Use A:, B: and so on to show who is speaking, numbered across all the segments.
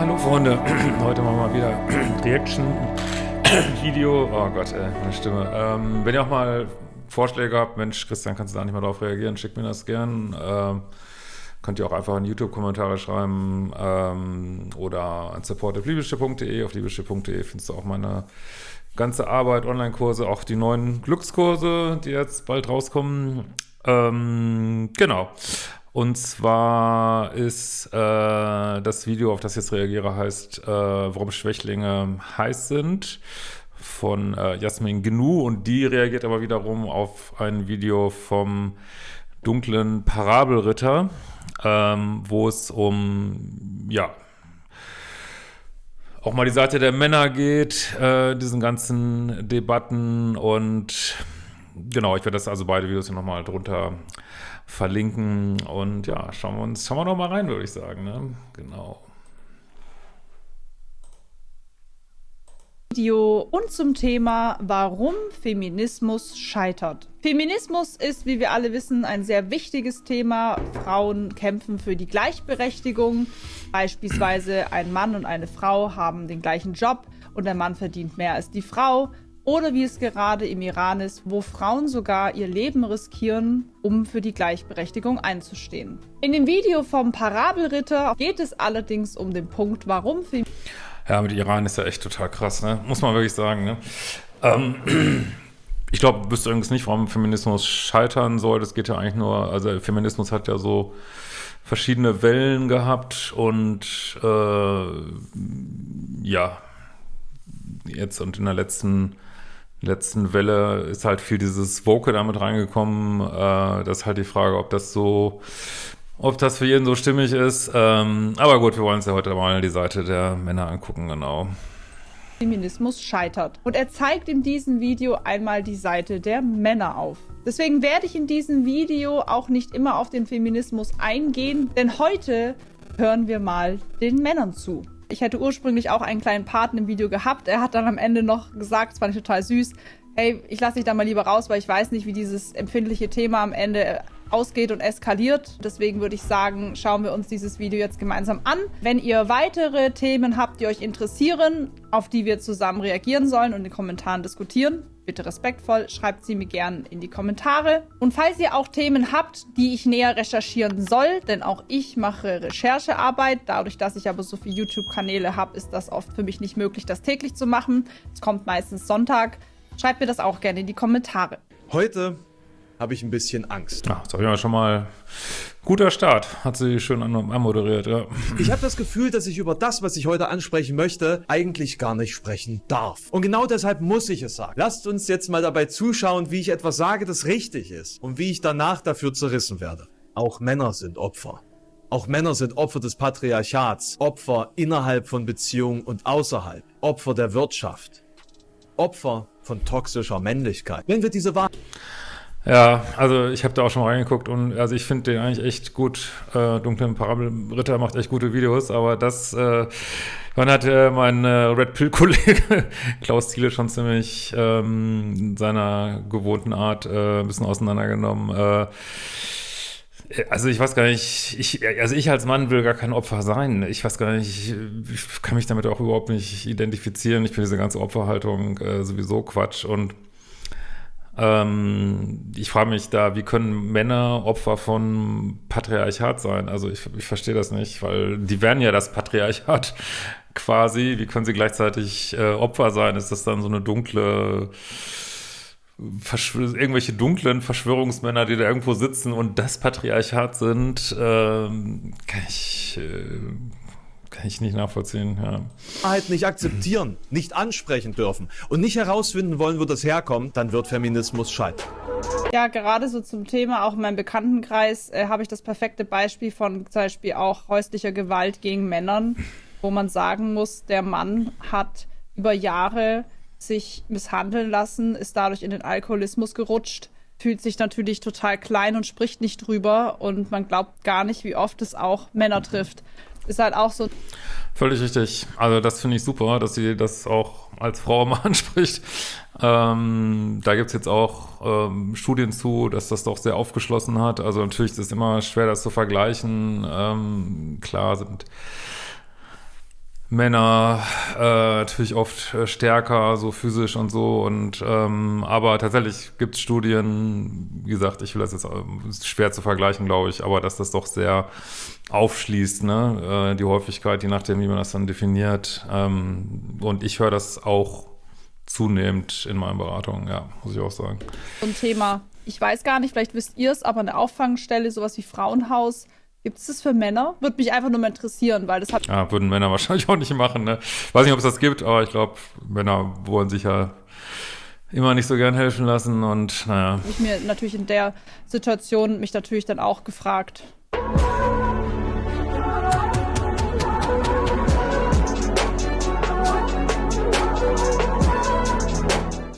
A: hallo Freunde. Heute machen wir mal wieder Reaction-Video. Oh Gott, ey, meine Stimme. Ähm, wenn ihr auch mal Vorschläge habt, Mensch, Christian, kannst du da nicht mal drauf reagieren, schickt mir das gern. Ähm, könnt ihr auch einfach in YouTube-Kommentare schreiben ähm, oder an support.liebeschiff.de. Auf liebeschiff.de findest du auch meine ganze Arbeit, Online-Kurse, auch die neuen Glückskurse, die jetzt bald rauskommen. Ähm, genau. Und zwar ist äh, das Video, auf das ich jetzt reagiere, heißt, äh, warum Schwächlinge heiß sind von äh, Jasmin Gnu. Und die reagiert aber wiederum auf ein Video vom dunklen Parabelritter, ähm, wo es um, ja, auch mal die Seite der Männer geht, äh, diesen ganzen Debatten. Und genau, ich werde das also beide Videos hier nochmal drunter verlinken und ja, schauen wir uns, schauen wir noch mal rein, würde ich sagen, ne? Genau.
B: Video und zum Thema, warum Feminismus scheitert. Feminismus ist, wie wir alle wissen, ein sehr wichtiges Thema. Frauen kämpfen für die Gleichberechtigung. Beispielsweise ein Mann und eine Frau haben den gleichen Job und der Mann verdient mehr als die Frau. Oder wie es gerade im Iran ist, wo Frauen sogar ihr Leben riskieren, um für die Gleichberechtigung einzustehen. In dem Video vom Parabelritter geht es allerdings um den Punkt, warum.
A: Ja, mit Iran ist ja echt total krass, ne? muss man wirklich sagen. Ne? Ähm, ich glaube, du wüsste übrigens nicht, warum Feminismus scheitern soll. Das geht ja eigentlich nur, also Feminismus hat ja so verschiedene Wellen gehabt und äh, ja, jetzt und in der letzten letzten Welle ist halt viel dieses Woke damit reingekommen. Äh, das ist halt die Frage, ob das so, ob das für jeden so stimmig ist. Ähm, aber gut, wir wollen uns ja heute mal die Seite der Männer angucken, genau.
B: Feminismus scheitert. Und er zeigt in diesem Video einmal die Seite der Männer auf. Deswegen werde ich in diesem Video auch nicht immer auf den Feminismus eingehen, denn heute hören wir mal den Männern zu. Ich hätte ursprünglich auch einen kleinen Paten im Video gehabt. Er hat dann am Ende noch gesagt, das fand ich total süß, hey, ich lasse dich da mal lieber raus, weil ich weiß nicht, wie dieses empfindliche Thema am Ende ausgeht und eskaliert. Deswegen würde ich sagen, schauen wir uns dieses Video jetzt gemeinsam an. Wenn ihr weitere Themen habt, die euch interessieren, auf die wir zusammen reagieren sollen und in den Kommentaren diskutieren, bitte respektvoll, schreibt sie mir gerne in die Kommentare. Und falls ihr auch Themen habt, die ich näher recherchieren soll, denn auch ich mache Recherchearbeit, dadurch, dass ich aber so viele YouTube-Kanäle habe, ist das oft für mich nicht möglich, das täglich zu machen. Es kommt meistens Sonntag. Schreibt mir das auch gerne in die Kommentare.
C: Heute habe ich ein bisschen Angst.
A: Ja, das habe ich ja schon mal Guter Start, hat sie schön anmoderiert, ja.
C: Ich habe das Gefühl, dass ich über das, was ich heute ansprechen möchte, eigentlich gar nicht sprechen darf. Und genau deshalb muss ich es sagen. Lasst uns jetzt mal dabei zuschauen, wie ich etwas sage, das richtig ist und wie ich danach dafür zerrissen werde. Auch Männer sind Opfer. Auch Männer sind Opfer des Patriarchats, Opfer innerhalb von Beziehungen und außerhalb, Opfer der Wirtschaft, Opfer von toxischer Männlichkeit. Wenn wir diese Wahrheit
A: ja, also ich habe da auch schon mal reingeguckt und also ich finde den eigentlich echt gut. Äh, Dunklen Parabelritter macht echt gute Videos, aber das, äh, man hat äh, mein äh, Red Pill-Kollege Klaus Thiele schon ziemlich ähm, in seiner gewohnten Art äh, ein bisschen auseinandergenommen. Äh, also ich weiß gar nicht, ich, also ich als Mann will gar kein Opfer sein. Ich weiß gar nicht, ich kann mich damit auch überhaupt nicht identifizieren. Ich finde diese ganze Opferhaltung äh, sowieso Quatsch und ähm, ich frage mich da, wie können Männer Opfer von Patriarchat sein? Also ich, ich verstehe das nicht, weil die werden ja das Patriarchat quasi. Wie können sie gleichzeitig äh, Opfer sein? Ist das dann so eine dunkle irgendwelche dunklen Verschwörungsmänner, die da irgendwo sitzen und das Patriarchat sind, ähm, kann ich äh, kann ich nicht nachvollziehen, ja.
C: Wahrheit nicht akzeptieren, nicht ansprechen dürfen und nicht herausfinden wollen, wo das herkommt, dann wird Feminismus scheitern.
B: Ja, gerade so zum Thema, auch in meinem Bekanntenkreis, äh, habe ich das perfekte Beispiel von zum Beispiel auch häuslicher Gewalt gegen Männern, wo man sagen muss, der Mann hat über Jahre sich misshandeln lassen, ist dadurch in den Alkoholismus gerutscht, fühlt sich natürlich total klein und spricht nicht drüber und man glaubt gar nicht, wie oft es auch Männer trifft ist halt auch so.
A: Völlig richtig. Also das finde ich super, dass sie das auch als Frau mal anspricht. Ähm, da gibt es jetzt auch ähm, Studien zu, dass das doch sehr aufgeschlossen hat. Also natürlich ist es immer schwer, das zu vergleichen. Ähm, klar sind Männer äh, natürlich oft äh, stärker, so physisch und so. Und ähm, aber tatsächlich gibt es Studien, wie gesagt, ich will das jetzt äh, ist schwer zu vergleichen, glaube ich, aber dass das doch sehr aufschließt, ne? Äh, die Häufigkeit, je nachdem, wie man das dann definiert. Ähm, und ich höre das auch zunehmend in meinen Beratungen, ja, muss ich auch sagen.
B: Ein Thema. Ich weiß gar nicht, vielleicht wisst ihr es, aber eine Auffangstelle, sowas wie Frauenhaus, Gibt es das für Männer? Würde mich einfach nur mal interessieren, weil das hat.
A: Ja, würden Männer wahrscheinlich auch nicht machen. Ne? Weiß nicht, ob es das gibt, aber ich glaube, Männer wollen sich ja immer nicht so gern helfen lassen und naja.
B: Ich mir natürlich in der Situation mich natürlich dann auch gefragt.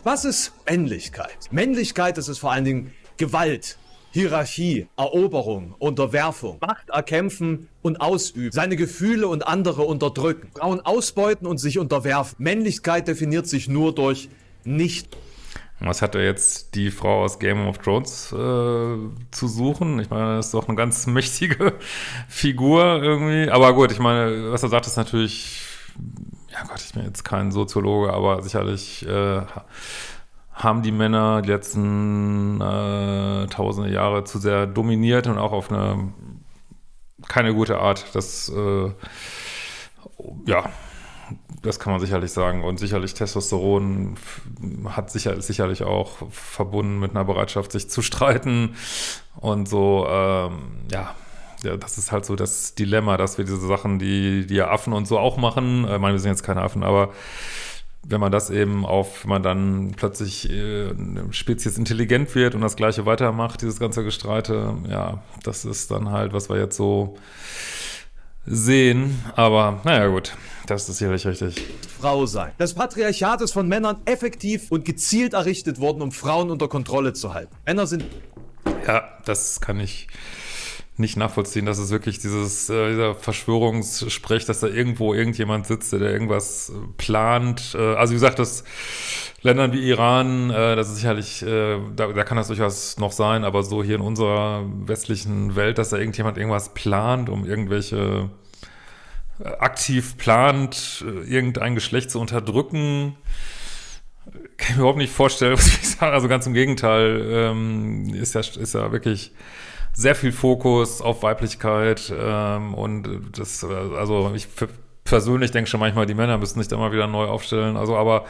C: Was ist Männlichkeit? Männlichkeit, das ist vor allen Dingen Gewalt. Hierarchie, Eroberung, Unterwerfung, Macht erkämpfen und ausüben, seine Gefühle und andere unterdrücken, Frauen ausbeuten und sich unterwerfen. Männlichkeit definiert sich nur durch nicht.
A: Was hat er jetzt die Frau aus Game of Thrones äh, zu suchen? Ich meine, das ist doch eine ganz mächtige Figur irgendwie. Aber gut, ich meine, was er sagt, ist natürlich, ja Gott, ich bin jetzt kein Soziologe, aber sicherlich äh, haben die Männer die letzten äh, tausende Jahre zu sehr dominiert und auch auf eine keine gute Art. Das äh, ja, das kann man sicherlich sagen. Und sicherlich Testosteron hat sicher, sicherlich auch verbunden mit einer Bereitschaft, sich zu streiten. Und so, ähm, ja, ja, das ist halt so das Dilemma, dass wir diese Sachen, die, die Affen und so auch machen, äh, ich meine, wir sind jetzt keine Affen, aber wenn man das eben auf, wenn man dann plötzlich äh, eine Spezies intelligent wird und das Gleiche weitermacht, dieses ganze Gestreite, ja, das ist dann halt, was wir jetzt so sehen. Aber naja, gut, das ist sicherlich richtig.
C: Frau sein. Das Patriarchat ist von Männern effektiv und gezielt errichtet worden, um Frauen unter Kontrolle zu halten. Männer sind.
A: Ja, das kann ich nicht nachvollziehen, dass es wirklich dieses, äh, dieser Verschwörungssprech, dass da irgendwo irgendjemand sitzt, der irgendwas plant. Äh, also wie gesagt, das Ländern wie Iran, äh, das ist sicherlich, äh, da, da kann das durchaus noch sein, aber so hier in unserer westlichen Welt, dass da irgendjemand irgendwas plant, um irgendwelche äh, aktiv plant, äh, irgendein Geschlecht zu unterdrücken, kann ich mir überhaupt nicht vorstellen, was ich sagen. Also ganz im Gegenteil, ähm, ist ja, ist ja wirklich sehr viel Fokus auf Weiblichkeit ähm, und das, äh, also ich persönlich denke schon manchmal, die Männer müssen sich da mal wieder neu aufstellen, also aber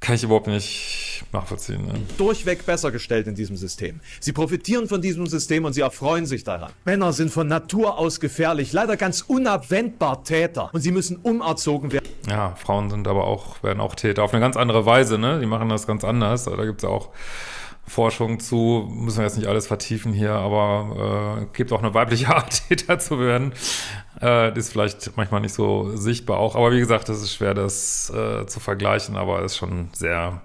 A: kann ich überhaupt nicht nachvollziehen. Ne?
C: Durchweg besser gestellt in diesem System. Sie profitieren von diesem System und sie erfreuen sich daran. Männer sind von Natur aus gefährlich, leider ganz unabwendbar Täter und sie müssen umerzogen werden.
A: Ja, Frauen sind aber auch, werden auch Täter auf eine ganz andere Weise, ne? Die machen das ganz anders. Da gibt es ja auch Forschung zu, müssen wir jetzt nicht alles vertiefen hier, aber äh, gibt auch eine weibliche Art, Täter zu werden. Äh, das ist vielleicht manchmal nicht so sichtbar auch, aber wie gesagt, es ist schwer, das äh, zu vergleichen, aber ist schon sehr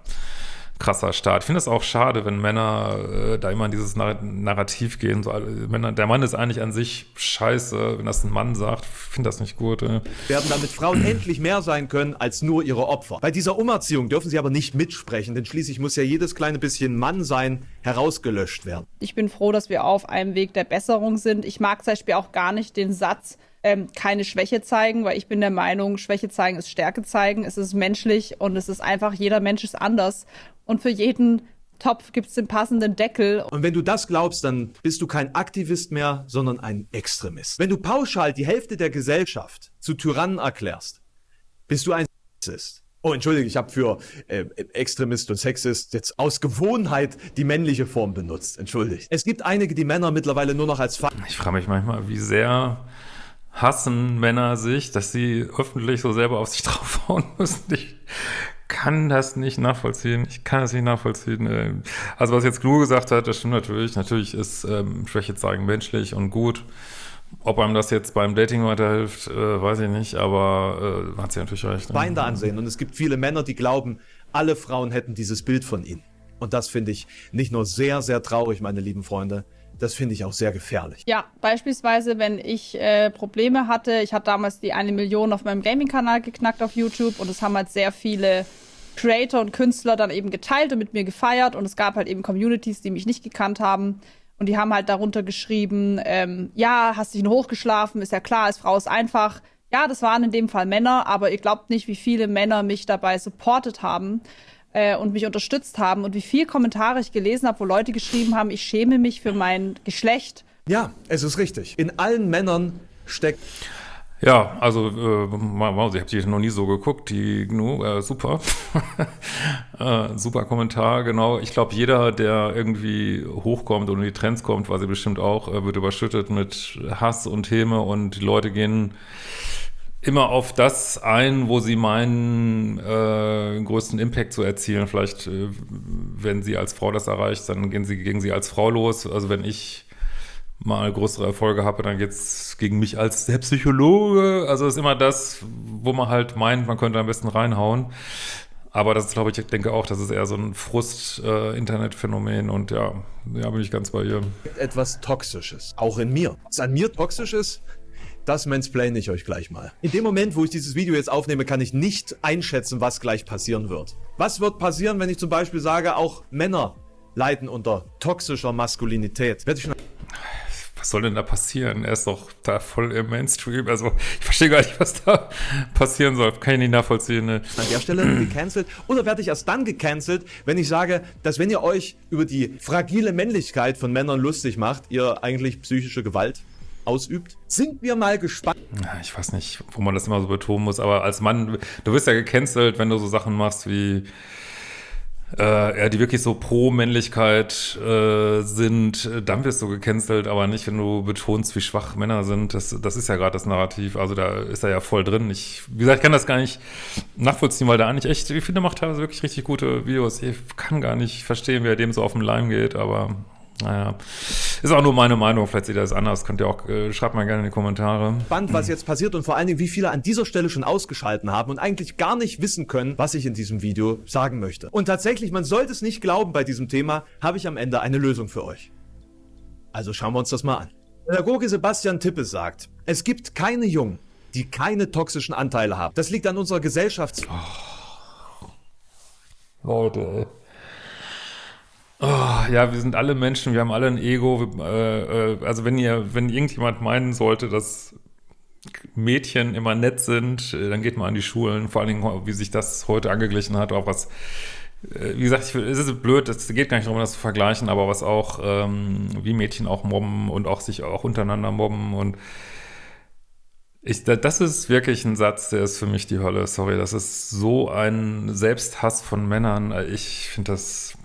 A: krasser Start. Ich finde es auch schade, wenn Männer äh, da immer in dieses Narrativ gehen. So, Männer, der Mann ist eigentlich an sich scheiße, wenn das ein Mann sagt. finde das nicht gut. Äh.
C: Werden damit Frauen endlich mehr sein können als nur ihre Opfer. Bei dieser Umerziehung dürfen sie aber nicht mitsprechen, denn schließlich muss ja jedes kleine bisschen Mann sein herausgelöscht werden.
B: Ich bin froh, dass wir auf einem Weg der Besserung sind. Ich mag zum Beispiel auch gar nicht den Satz, ähm, keine Schwäche zeigen, weil ich bin der Meinung, Schwäche zeigen ist Stärke zeigen. Es ist menschlich und es ist einfach, jeder Mensch ist anders. Und für jeden Topf gibt es den passenden Deckel.
C: Und wenn du das glaubst, dann bist du kein Aktivist mehr, sondern ein Extremist. Wenn du pauschal die Hälfte der Gesellschaft zu Tyrannen erklärst, bist du ein Sexist. Oh, entschuldige, ich habe für äh, Extremist und Sexist jetzt aus Gewohnheit die männliche Form benutzt. Entschuldigt. Es gibt einige, die Männer mittlerweile nur noch als Fa
A: Ich frage mich manchmal, wie sehr hassen Männer sich, dass sie öffentlich so selber auf sich draufhauen müssen. Ich kann das nicht nachvollziehen. Ich kann das nicht nachvollziehen. Also was jetzt Glu gesagt hat, das stimmt natürlich. Natürlich ist ähm, Schwäche zeigen menschlich und gut. Ob einem das jetzt beim Dating weiterhilft, äh, weiß ich nicht, aber äh, hat sie natürlich recht.
C: Ne? Feinde ansehen. Und es gibt viele Männer, die glauben, alle Frauen hätten dieses Bild von ihnen. Und das finde ich nicht nur sehr, sehr traurig, meine lieben Freunde, das finde ich auch sehr gefährlich.
B: Ja, beispielsweise, wenn ich äh, Probleme hatte, ich hatte damals die eine Million auf meinem Gaming-Kanal geknackt auf YouTube und es haben halt sehr viele Creator und Künstler dann eben geteilt und mit mir gefeiert und es gab halt eben Communities, die mich nicht gekannt haben und die haben halt darunter geschrieben, ähm, ja, hast dich nur hochgeschlafen, ist ja klar, als Frau ist einfach, Ja, das waren in dem Fall Männer, aber ihr glaubt nicht, wie viele Männer mich dabei supportet haben äh, und mich unterstützt haben und wie viele Kommentare ich gelesen habe, wo Leute geschrieben haben, ich schäme mich für mein Geschlecht.
C: Ja, es ist richtig. In allen Männern steckt
A: ja, also äh, wow, ich habe die noch nie so geguckt, die GNU, äh, super. äh, super Kommentar, genau. Ich glaube, jeder, der irgendwie hochkommt und in die Trends kommt, weiß ich bestimmt auch, äh, wird überschüttet mit Hass und Häme und die Leute gehen immer auf das ein, wo sie meinen, äh, größten Impact zu erzielen. Vielleicht, äh, wenn sie als Frau das erreicht, dann gehen sie gegen sie als Frau los. Also wenn ich mal größere Erfolge habe, dann geht's gegen mich als der Psychologe. Also ist immer das, wo man halt meint, man könnte am besten reinhauen. Aber das ist, glaube ich, ich denke auch, das ist eher so ein Frust-Internetphänomen äh, und ja, ja, bin ich ganz bei ihr.
C: Etwas Toxisches, auch in mir. Was an mir toxisch ist, das mansplain ich euch gleich mal. In dem Moment, wo ich dieses Video jetzt aufnehme, kann ich nicht einschätzen, was gleich passieren wird. Was wird passieren, wenn ich zum Beispiel sage, auch Männer leiden unter toxischer Maskulinität? Werde ich schon
A: was soll denn da passieren? Er ist doch da voll im Mainstream. Also ich verstehe gar nicht, was da passieren soll. Kann ich nicht nachvollziehen. Ne?
C: An der Stelle gecancelt. Oder werde ich erst dann gecancelt, wenn ich sage, dass wenn ihr euch über die fragile Männlichkeit von Männern lustig macht, ihr eigentlich psychische Gewalt ausübt. Sind wir mal gespannt.
A: Ja, ich weiß nicht, wo man das immer so betonen muss, aber als Mann, du wirst ja gecancelt, wenn du so Sachen machst wie äh, ja, die wirklich so pro Männlichkeit äh, sind, dann wirst du gecancelt, aber nicht, wenn du betonst, wie schwach Männer sind. Das, das ist ja gerade das Narrativ. Also da ist er ja voll drin. Ich, wie gesagt, ich kann das gar nicht nachvollziehen, weil der eigentlich echt, ich finde, macht teilweise wirklich richtig gute Videos. Ich kann gar nicht verstehen, wie er dem so auf den Leim geht, aber naja, ist auch nur meine Meinung, vielleicht seht ihr das anders, könnt ihr auch, äh, schreibt mal gerne in die Kommentare.
C: Spannend, was jetzt passiert und vor allen Dingen, wie viele an dieser Stelle schon ausgeschalten haben und eigentlich gar nicht wissen können, was ich in diesem Video sagen möchte. Und tatsächlich, man sollte es nicht glauben bei diesem Thema, habe ich am Ende eine Lösung für euch. Also schauen wir uns das mal an. Pädagoge Sebastian Tippe sagt, es gibt keine Jungen, die keine toxischen Anteile haben. Das liegt an unserer Gesellschafts... Oh.
A: Leute, ey. Oh, ja, wir sind alle Menschen, wir haben alle ein Ego. Äh, äh, also wenn ihr, wenn irgendjemand meinen sollte, dass Mädchen immer nett sind, äh, dann geht mal an die Schulen, vor allen Dingen, wie sich das heute angeglichen hat, auch was, äh, wie gesagt, ich, es ist blöd, es geht gar nicht darum, das zu vergleichen, aber was auch, ähm, wie Mädchen auch mobben und auch sich auch untereinander mobben und ich, das ist wirklich ein Satz, der ist für mich die Hölle, sorry, das ist so ein Selbsthass von Männern, ich finde das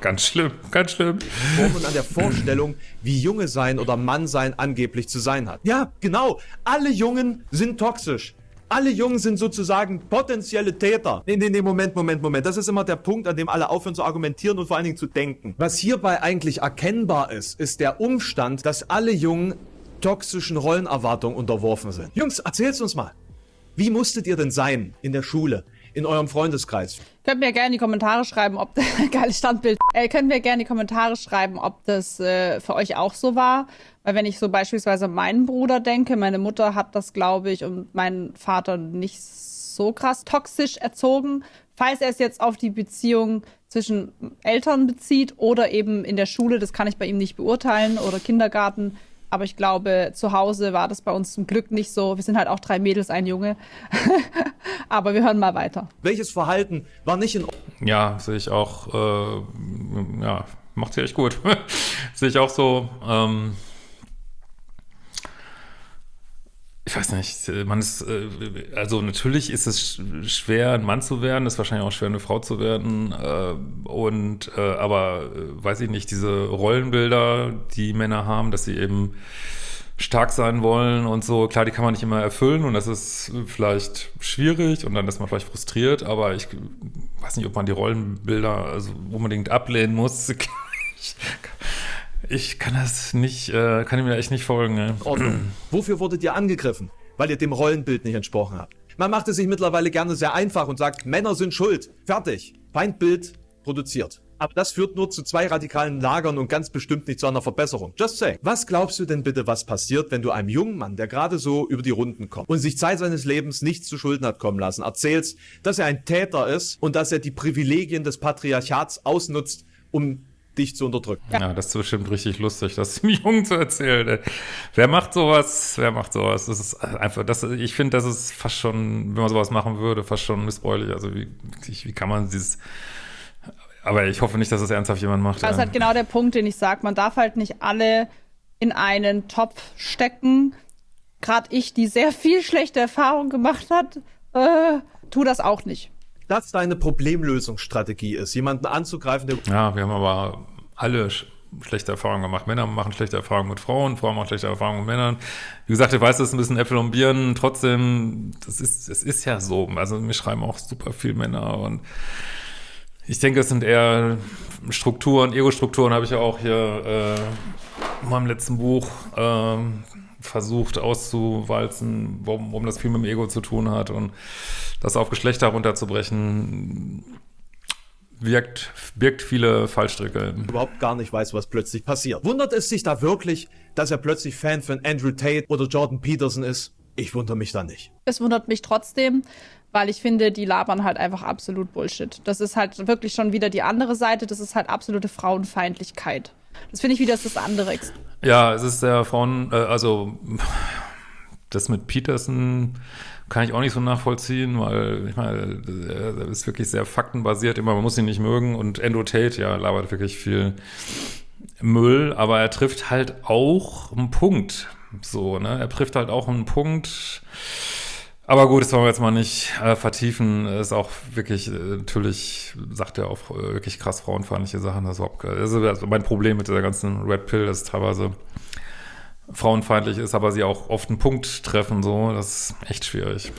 A: Ganz schlimm, ganz schlimm.
C: Und an der Vorstellung, wie Junge sein oder Mann sein angeblich zu sein hat. Ja, genau. Alle Jungen sind toxisch. Alle Jungen sind sozusagen potenzielle Täter. Nee, nee, nee, Moment, Moment, Moment. Das ist immer der Punkt, an dem alle aufhören zu argumentieren und vor allen Dingen zu denken. Was hierbei eigentlich erkennbar ist, ist der Umstand, dass alle Jungen toxischen Rollenerwartungen unterworfen sind. Jungs, erzähl's uns mal. Wie musstet ihr denn sein in der Schule? In eurem Freundeskreis.
B: Könnt mir gerne in die Kommentare schreiben, ob geiles Standbild. Äh, könnt mir gerne in die Kommentare schreiben, ob das äh, für euch auch so war. Weil wenn ich so beispielsweise meinen Bruder denke, meine Mutter hat das, glaube ich, und mein Vater nicht so krass toxisch erzogen. Falls er es jetzt auf die Beziehung zwischen Eltern bezieht oder eben in der Schule, das kann ich bei ihm nicht beurteilen, oder Kindergarten, aber ich glaube, zu Hause war das bei uns zum Glück nicht so. Wir sind halt auch drei Mädels, ein Junge. Aber wir hören mal weiter.
C: Welches Verhalten war nicht in Ordnung?
A: Ja, sehe ich auch. Äh, ja, macht sie echt gut. sehe ich auch so. Ähm, ich weiß nicht, man ist, äh, also natürlich ist es schwer, ein Mann zu werden, ist wahrscheinlich auch schwer, eine Frau zu werden. Äh, und äh, aber weiß ich nicht, diese Rollenbilder, die Männer haben, dass sie eben stark sein wollen und so, klar, die kann man nicht immer erfüllen und das ist vielleicht schwierig und dann ist man vielleicht frustriert, aber ich weiß nicht, ob man die Rollenbilder also unbedingt ablehnen muss. Ich, kann das nicht, äh, kann mir echt nicht folgen. Ne?
C: Ordnung. Wofür wurdet ihr angegriffen? Weil ihr dem Rollenbild nicht entsprochen habt. Man macht es sich mittlerweile gerne sehr einfach und sagt, Männer sind schuld. Fertig. Feindbild produziert. Aber das führt nur zu zwei radikalen Lagern und ganz bestimmt nicht zu einer Verbesserung. Just say. Was glaubst du denn bitte, was passiert, wenn du einem jungen Mann, der gerade so über die Runden kommt und sich Zeit seines Lebens nichts zu Schulden hat kommen lassen, erzählst, dass er ein Täter ist und dass er die Privilegien des Patriarchats ausnutzt, um dich zu unterdrücken.
A: Ja, das ist bestimmt richtig lustig, das dem Jungen zu erzählen. Ey. Wer macht sowas? Wer macht sowas? Das ist einfach, das, ich finde, das ist fast schon, wenn man sowas machen würde, fast schon missbräuchlich. Also wie, wie kann man dieses aber ich hoffe nicht, dass es ernsthaft jemand macht.
B: Das ist halt genau der Punkt, den ich sage. Man darf halt nicht alle in einen Topf stecken. Gerade ich, die sehr viel schlechte Erfahrungen gemacht hat, äh, tu das auch nicht.
C: Das deine Problemlösungsstrategie ist, jemanden anzugreifen, der.
A: Ja, wir haben aber alle schlechte Erfahrungen gemacht. Männer machen schlechte Erfahrungen mit Frauen, Frauen machen schlechte Erfahrungen mit Männern. Wie gesagt, ich weiß, das ist ein bisschen Äpfel und Birnen. Trotzdem, das ist, es ist ja so. Also mir schreiben auch super viele Männer und ich denke, es sind eher Strukturen, Ego-Strukturen habe ich ja auch hier äh, in meinem letzten Buch äh, versucht auszuwalzen, warum, warum das viel mit dem Ego zu tun hat und das auf Geschlechter runterzubrechen, wirkt, birgt viele Fallstricke.
C: Überhaupt gar nicht weiß, was plötzlich passiert. Wundert es sich da wirklich, dass er plötzlich Fan von Andrew Tate oder Jordan Peterson ist? Ich wundere mich da nicht.
B: Es wundert mich trotzdem, weil ich finde, die labern halt einfach absolut Bullshit. Das ist halt wirklich schon wieder die andere Seite, das ist halt absolute Frauenfeindlichkeit. Das finde ich wieder das andere.
A: Ja, es ist der Frauen, äh, also das mit Peterson kann ich auch nicht so nachvollziehen, weil ich meine, er ist wirklich sehr faktenbasiert, immer man muss ihn nicht mögen und Endo Tate, ja, labert wirklich viel Müll, aber er trifft halt auch einen Punkt. So, ne? Er trifft halt auch einen Punkt. Aber gut, das wollen wir jetzt mal nicht äh, vertiefen. Ist auch wirklich, äh, natürlich sagt er auch äh, wirklich krass frauenfeindliche Sachen. Das ist, überhaupt, das ist mein Problem mit dieser ganzen Red Pill, ist teilweise frauenfeindlich ist, aber sie auch oft einen Punkt treffen, so, das ist echt schwierig.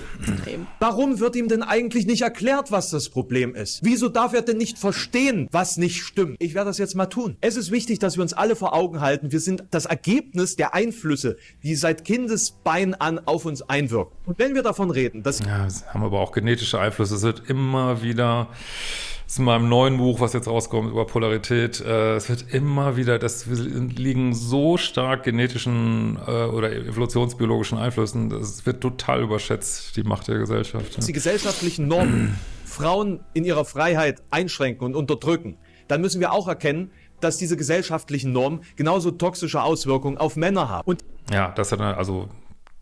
C: Warum wird ihm denn eigentlich nicht erklärt, was das Problem ist? Wieso darf er denn nicht verstehen, was nicht stimmt? Ich werde das jetzt mal tun. Es ist wichtig, dass wir uns alle vor Augen halten, wir sind das Ergebnis der Einflüsse, die seit Kindesbein an auf uns einwirken. Und wenn wir davon reden, dass...
A: Ja, haben aber auch genetische Einflüsse. Es wird immer wieder in meinem neuen Buch, was jetzt rauskommt über Polarität, äh, es wird immer wieder, das wir liegen so stark genetischen äh, oder evolutionsbiologischen Einflüssen, das wird total überschätzt, die Macht der Gesellschaft. Ja.
C: Die gesellschaftlichen Normen Frauen in ihrer Freiheit einschränken und unterdrücken, dann müssen wir auch erkennen, dass diese gesellschaftlichen Normen genauso toxische Auswirkungen auf Männer haben. Und
A: ja, das hat also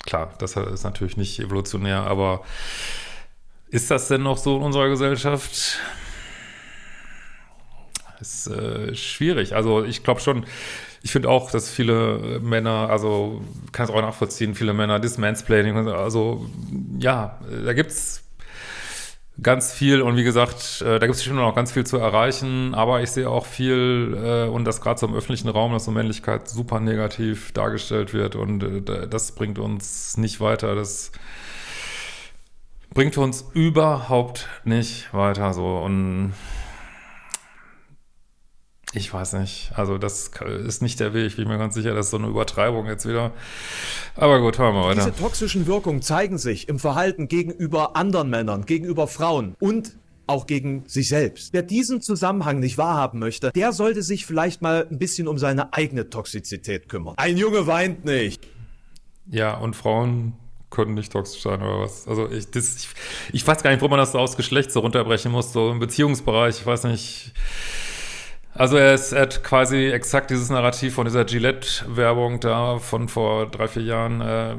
A: klar, das ist natürlich nicht evolutionär, aber ist das denn noch so in unserer Gesellschaft? Ist äh, schwierig. Also ich glaube schon, ich finde auch, dass viele Männer, also kann es auch nachvollziehen, viele Männer das Mansplaining, also ja, da gibt's ganz viel und wie gesagt, äh, da gibt es schon noch ganz viel zu erreichen, aber ich sehe auch viel äh, und das gerade so im öffentlichen Raum, dass so Männlichkeit super negativ dargestellt wird und äh, das bringt uns nicht weiter, das bringt uns überhaupt nicht weiter so. Und ich weiß nicht. Also das ist nicht der Weg. Ich bin mir ganz sicher, das ist so eine Übertreibung jetzt wieder. Aber gut, hören wir weiter.
C: Diese toxischen Wirkungen zeigen sich im Verhalten gegenüber anderen Männern, gegenüber Frauen und auch gegen sich selbst. Wer diesen Zusammenhang nicht wahrhaben möchte, der sollte sich vielleicht mal ein bisschen um seine eigene Toxizität kümmern. Ein Junge weint nicht.
A: Ja, und Frauen können nicht toxisch sein oder was. Also ich, das, ich, ich weiß gar nicht, wo man das so aus Geschlecht so runterbrechen muss, so im Beziehungsbereich, ich weiß nicht also er, ist, er hat quasi exakt dieses Narrativ von dieser Gillette-Werbung da von vor drei, vier Jahren, äh,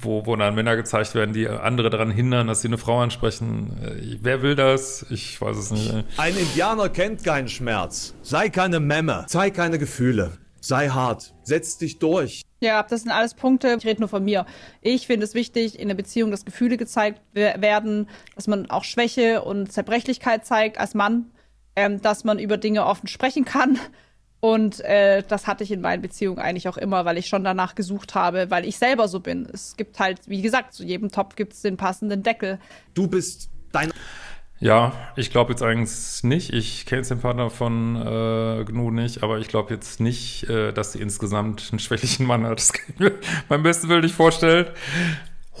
A: wo, wo dann Männer gezeigt werden, die andere daran hindern, dass sie eine Frau ansprechen. Äh, wer will das? Ich weiß es nicht.
C: Ein Indianer kennt keinen Schmerz. Sei keine Memme. Zeig keine Gefühle. Sei hart. Setz dich durch.
B: Ja, das sind alles Punkte. Ich rede nur von mir. Ich finde es wichtig, in der Beziehung, dass Gefühle gezeigt werden, dass man auch Schwäche und Zerbrechlichkeit zeigt als Mann ähm, dass man über Dinge offen sprechen kann. Und äh, das hatte ich in meinen Beziehungen eigentlich auch immer, weil ich schon danach gesucht habe, weil ich selber so bin. Es gibt halt, wie gesagt, zu jedem Topf gibt es den passenden Deckel.
C: Du bist dein.
A: Ja, ich glaube jetzt eigentlich nicht. Ich kenne den Partner von äh, GNU nicht, aber ich glaube jetzt nicht, äh, dass sie insgesamt einen schwächlichen Mann hat. Das kann ich mir beim besten Willen nicht vorstellen.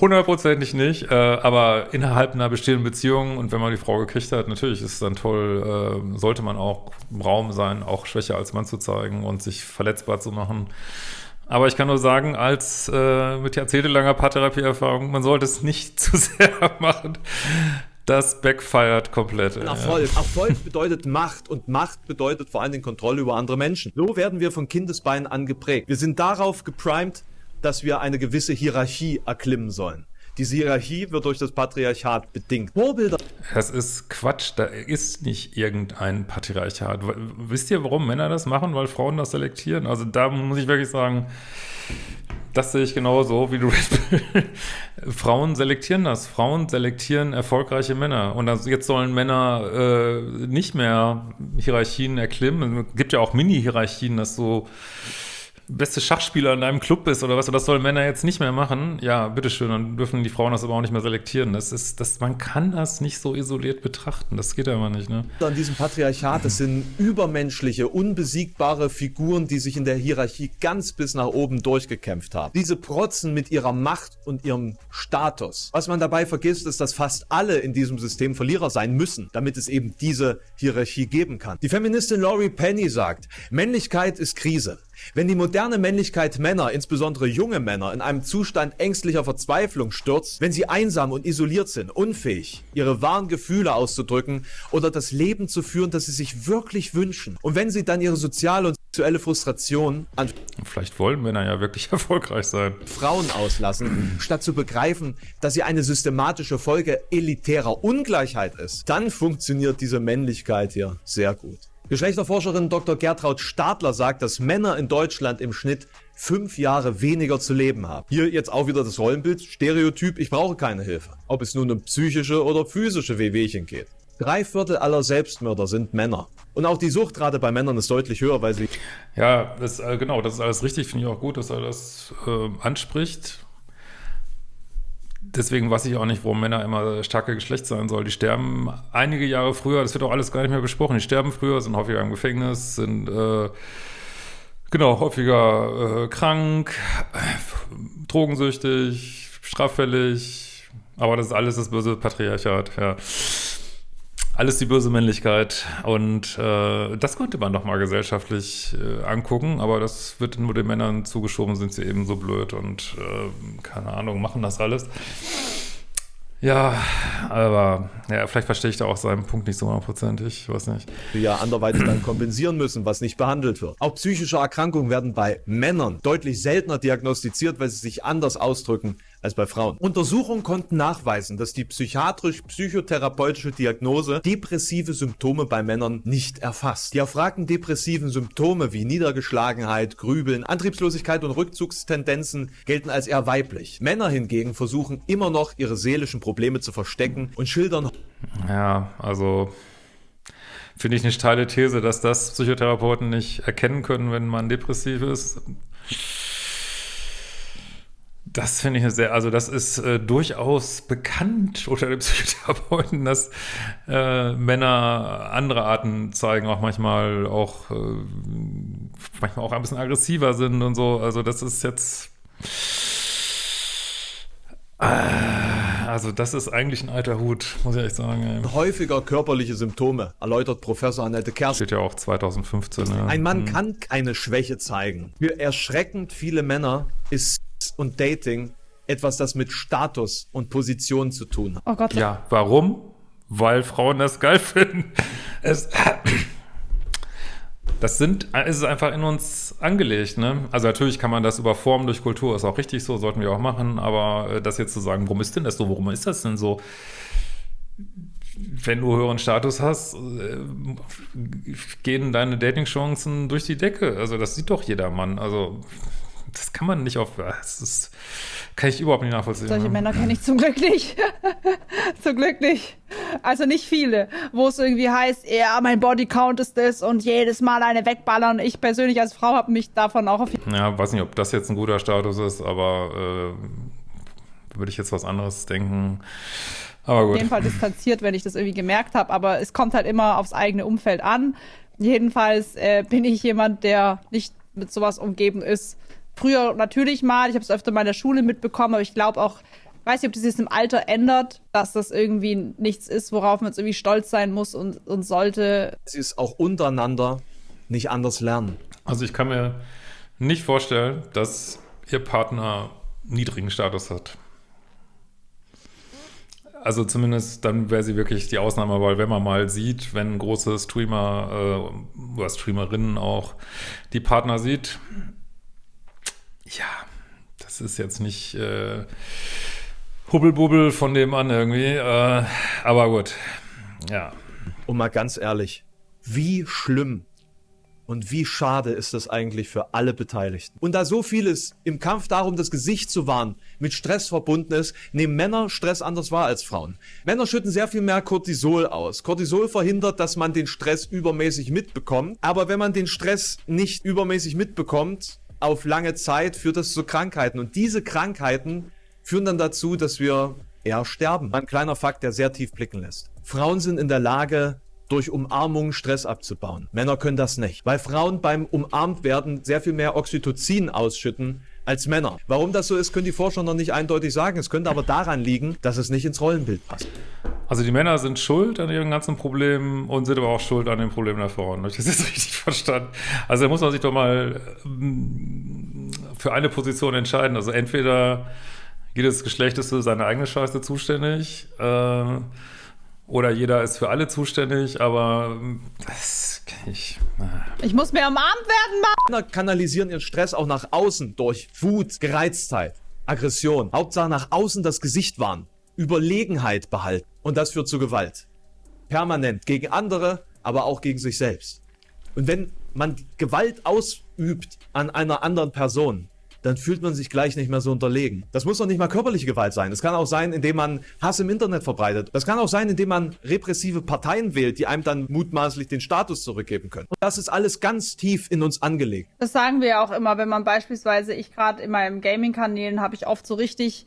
A: Hundertprozentig nicht, äh, aber innerhalb einer bestehenden Beziehung und wenn man die Frau gekriegt hat, natürlich ist es dann toll, äh, sollte man auch im Raum sein, auch Schwäche als Mann zu zeigen und sich verletzbar zu machen. Aber ich kann nur sagen, als äh, mit jahrzehntelanger Paartherapieerfahrung, man sollte es nicht zu sehr machen. das backfired komplett.
C: Erfolg. Ja. Erfolg bedeutet Macht und Macht bedeutet vor allem Kontrolle über andere Menschen. So werden wir von Kindesbeinen an geprägt. Wir sind darauf geprimed, dass wir eine gewisse Hierarchie erklimmen sollen. Diese Hierarchie wird durch das Patriarchat bedingt.
A: Vorbilder. Das ist Quatsch. Da ist nicht irgendein Patriarchat. Wisst ihr, warum Männer das machen? Weil Frauen das selektieren? Also da muss ich wirklich sagen, das sehe ich genauso, wie du Frauen selektieren das. Frauen selektieren erfolgreiche Männer. Und also jetzt sollen Männer äh, nicht mehr Hierarchien erklimmen. Es gibt ja auch Mini-Hierarchien, dass so beste Schachspieler in deinem Club bist oder was, das sollen Männer jetzt nicht mehr machen, ja, bitteschön, dann dürfen die Frauen das aber auch nicht mehr selektieren. Das ist, das, man kann das nicht so isoliert betrachten. Das geht aber nicht, ne?
C: An diesem Patriarchat, das sind übermenschliche, unbesiegbare Figuren, die sich in der Hierarchie ganz bis nach oben durchgekämpft haben. Diese protzen mit ihrer Macht und ihrem Status. Was man dabei vergisst, ist, dass fast alle in diesem System Verlierer sein müssen, damit es eben diese Hierarchie geben kann. Die Feministin Laurie Penny sagt, Männlichkeit ist Krise. Wenn die moderne Männlichkeit Männer, insbesondere junge Männer, in einem Zustand ängstlicher Verzweiflung stürzt, wenn sie einsam und isoliert sind, unfähig, ihre wahren Gefühle auszudrücken oder das Leben zu führen, das sie sich wirklich wünschen, und wenn sie dann ihre soziale und sexuelle Frustration an
A: Vielleicht wollen Männer ja wirklich erfolgreich sein.
C: Frauen auslassen, statt zu begreifen, dass sie eine systematische Folge elitärer Ungleichheit ist, dann funktioniert diese Männlichkeit hier sehr gut. Geschlechterforscherin Dr. Gertraud Stadler sagt, dass Männer in Deutschland im Schnitt fünf Jahre weniger zu leben haben. Hier jetzt auch wieder das Rollenbild, Stereotyp, ich brauche keine Hilfe. Ob es nun um psychische oder physische Wehwehchen geht. Drei Viertel aller Selbstmörder sind Männer. Und auch die Suchtrate bei Männern ist deutlich höher, weil sie...
A: Ja, das, äh, genau, das ist alles richtig, finde ich auch gut, dass er das äh, anspricht deswegen weiß ich auch nicht, warum Männer immer starke Geschlecht sein sollen. Die sterben einige Jahre früher, das wird auch alles gar nicht mehr besprochen. Die sterben früher, sind häufiger im Gefängnis, sind äh, genau häufiger äh, krank, drogensüchtig, straffällig. Aber das ist alles das böse Patriarchat, ja alles die böse Männlichkeit. Und äh, das könnte man doch mal gesellschaftlich äh, angucken, aber das wird nur den Männern zugeschoben, sind sie eben so blöd und äh, keine Ahnung, machen das alles. Ja, aber ja, vielleicht verstehe ich da auch seinen Punkt nicht so hundertprozentig, ich weiß nicht.
C: Ja anderweitig dann kompensieren müssen, was nicht behandelt wird. Auch psychische Erkrankungen werden bei Männern deutlich seltener diagnostiziert, weil sie sich anders ausdrücken als bei Frauen. Untersuchungen konnten nachweisen, dass die psychiatrisch-psychotherapeutische Diagnose depressive Symptome bei Männern nicht erfasst. Die erfragten depressiven Symptome wie Niedergeschlagenheit, Grübeln, Antriebslosigkeit und Rückzugstendenzen gelten als eher weiblich. Männer hingegen versuchen immer noch ihre seelischen Probleme zu verstecken und schildern.
A: Ja, also finde ich eine steile These, dass das Psychotherapeuten nicht erkennen können, wenn man depressiv ist. Das finde ich sehr, also das ist äh, durchaus bekannt unter den Psychotherapeuten, dass äh, Männer andere Arten zeigen, auch manchmal auch äh, manchmal auch ein bisschen aggressiver sind und so. Also das ist jetzt äh, also das ist eigentlich ein alter Hut, muss ich echt sagen.
C: Häufiger körperliche Symptome, erläutert Professor Annette Kerst.
A: Steht ja auch 2015. Ja.
C: Ein Mann hm. kann keine Schwäche zeigen. Für erschreckend viele Männer ist und Dating etwas, das mit Status und Position zu tun hat.
A: Oh Gott. Ja, warum? Weil Frauen das geil finden. Es, das sind, es ist einfach in uns angelegt, ne? Also natürlich kann man das überformen durch Kultur, ist auch richtig so, sollten wir auch machen, aber äh, das jetzt zu sagen, warum ist denn das so, warum ist das denn so? Wenn du höheren Status hast, äh, gehen deine Dating-Chancen durch die Decke. Also das sieht doch jeder Mann. Also das kann man nicht auf, das ist, kann ich überhaupt nicht nachvollziehen.
B: Solche ne? Männer kenne ich zum Glück nicht. zum Glück nicht. Also nicht viele, wo es irgendwie heißt, ja, mein Bodycount ist das und jedes Mal eine wegballern. Ich persönlich als Frau habe mich davon auch auf
A: Ja, weiß nicht, ob das jetzt ein guter Status ist, aber äh, würde ich jetzt was anderes denken. Aber gut.
B: Auf jeden Fall distanziert, wenn ich das irgendwie gemerkt habe, aber es kommt halt immer aufs eigene Umfeld an. Jedenfalls äh, bin ich jemand, der nicht mit sowas umgeben ist, Früher natürlich mal, ich habe es öfter mal in der Schule mitbekommen, aber ich glaube auch, weiß nicht, ob das jetzt im Alter ändert, dass das irgendwie nichts ist, worauf man jetzt irgendwie stolz sein muss und, und sollte.
C: Es ist auch untereinander nicht anders lernen.
A: Also ich kann mir nicht vorstellen, dass ihr Partner niedrigen Status hat. also zumindest dann wäre sie wirklich die Ausnahme, weil wenn man mal sieht, wenn große Streamer äh, oder Streamerinnen auch die Partner sieht, ja, das ist jetzt nicht äh, Hubbelbubbel von dem an irgendwie, äh, aber gut, ja.
C: Und mal ganz ehrlich, wie schlimm und wie schade ist das eigentlich für alle Beteiligten. Und da so vieles im Kampf darum, das Gesicht zu wahren, mit Stress verbunden ist, nehmen Männer Stress anders wahr als Frauen. Männer schütten sehr viel mehr Cortisol aus. Cortisol verhindert, dass man den Stress übermäßig mitbekommt. Aber wenn man den Stress nicht übermäßig mitbekommt, auf lange Zeit führt das zu Krankheiten. Und diese Krankheiten führen dann dazu, dass wir eher sterben. Ein kleiner Fakt, der sehr tief blicken lässt. Frauen sind in der Lage, durch Umarmung Stress abzubauen. Männer können das nicht, weil Frauen beim umarmt werden sehr viel mehr Oxytocin ausschütten als Männer. Warum das so ist, können die Forscher noch nicht eindeutig sagen. Es könnte aber daran liegen, dass es nicht ins Rollenbild passt.
A: Also die Männer sind schuld an ihren ganzen Problemen und sind aber auch schuld an den Problemen der Frauen. Habe ich das jetzt richtig verstanden? Also da muss man sich doch mal ähm, für eine Position entscheiden. Also entweder jedes Geschlecht ist für seine eigene Scheiße zuständig, äh, oder jeder ist für alle zuständig, aber das kann ich.
B: Ich muss mehr umarmt werden, Mann!
C: Männer kanalisieren ihren Stress auch nach außen durch Wut, Gereiztheit, Aggression. Hauptsache nach außen das Gesicht wahren, Überlegenheit behalten. Und das führt zu Gewalt. Permanent gegen andere, aber auch gegen sich selbst. Und wenn man Gewalt ausübt an einer anderen Person, dann fühlt man sich gleich nicht mehr so unterlegen. Das muss doch nicht mal körperliche Gewalt sein. Es kann auch sein, indem man Hass im Internet verbreitet. Das kann auch sein, indem man repressive Parteien wählt, die einem dann mutmaßlich den Status zurückgeben können. Und das ist alles ganz tief in uns angelegt.
B: Das sagen wir auch immer, wenn man beispielsweise, ich gerade in meinem Gaming-Kanälen habe ich oft so richtig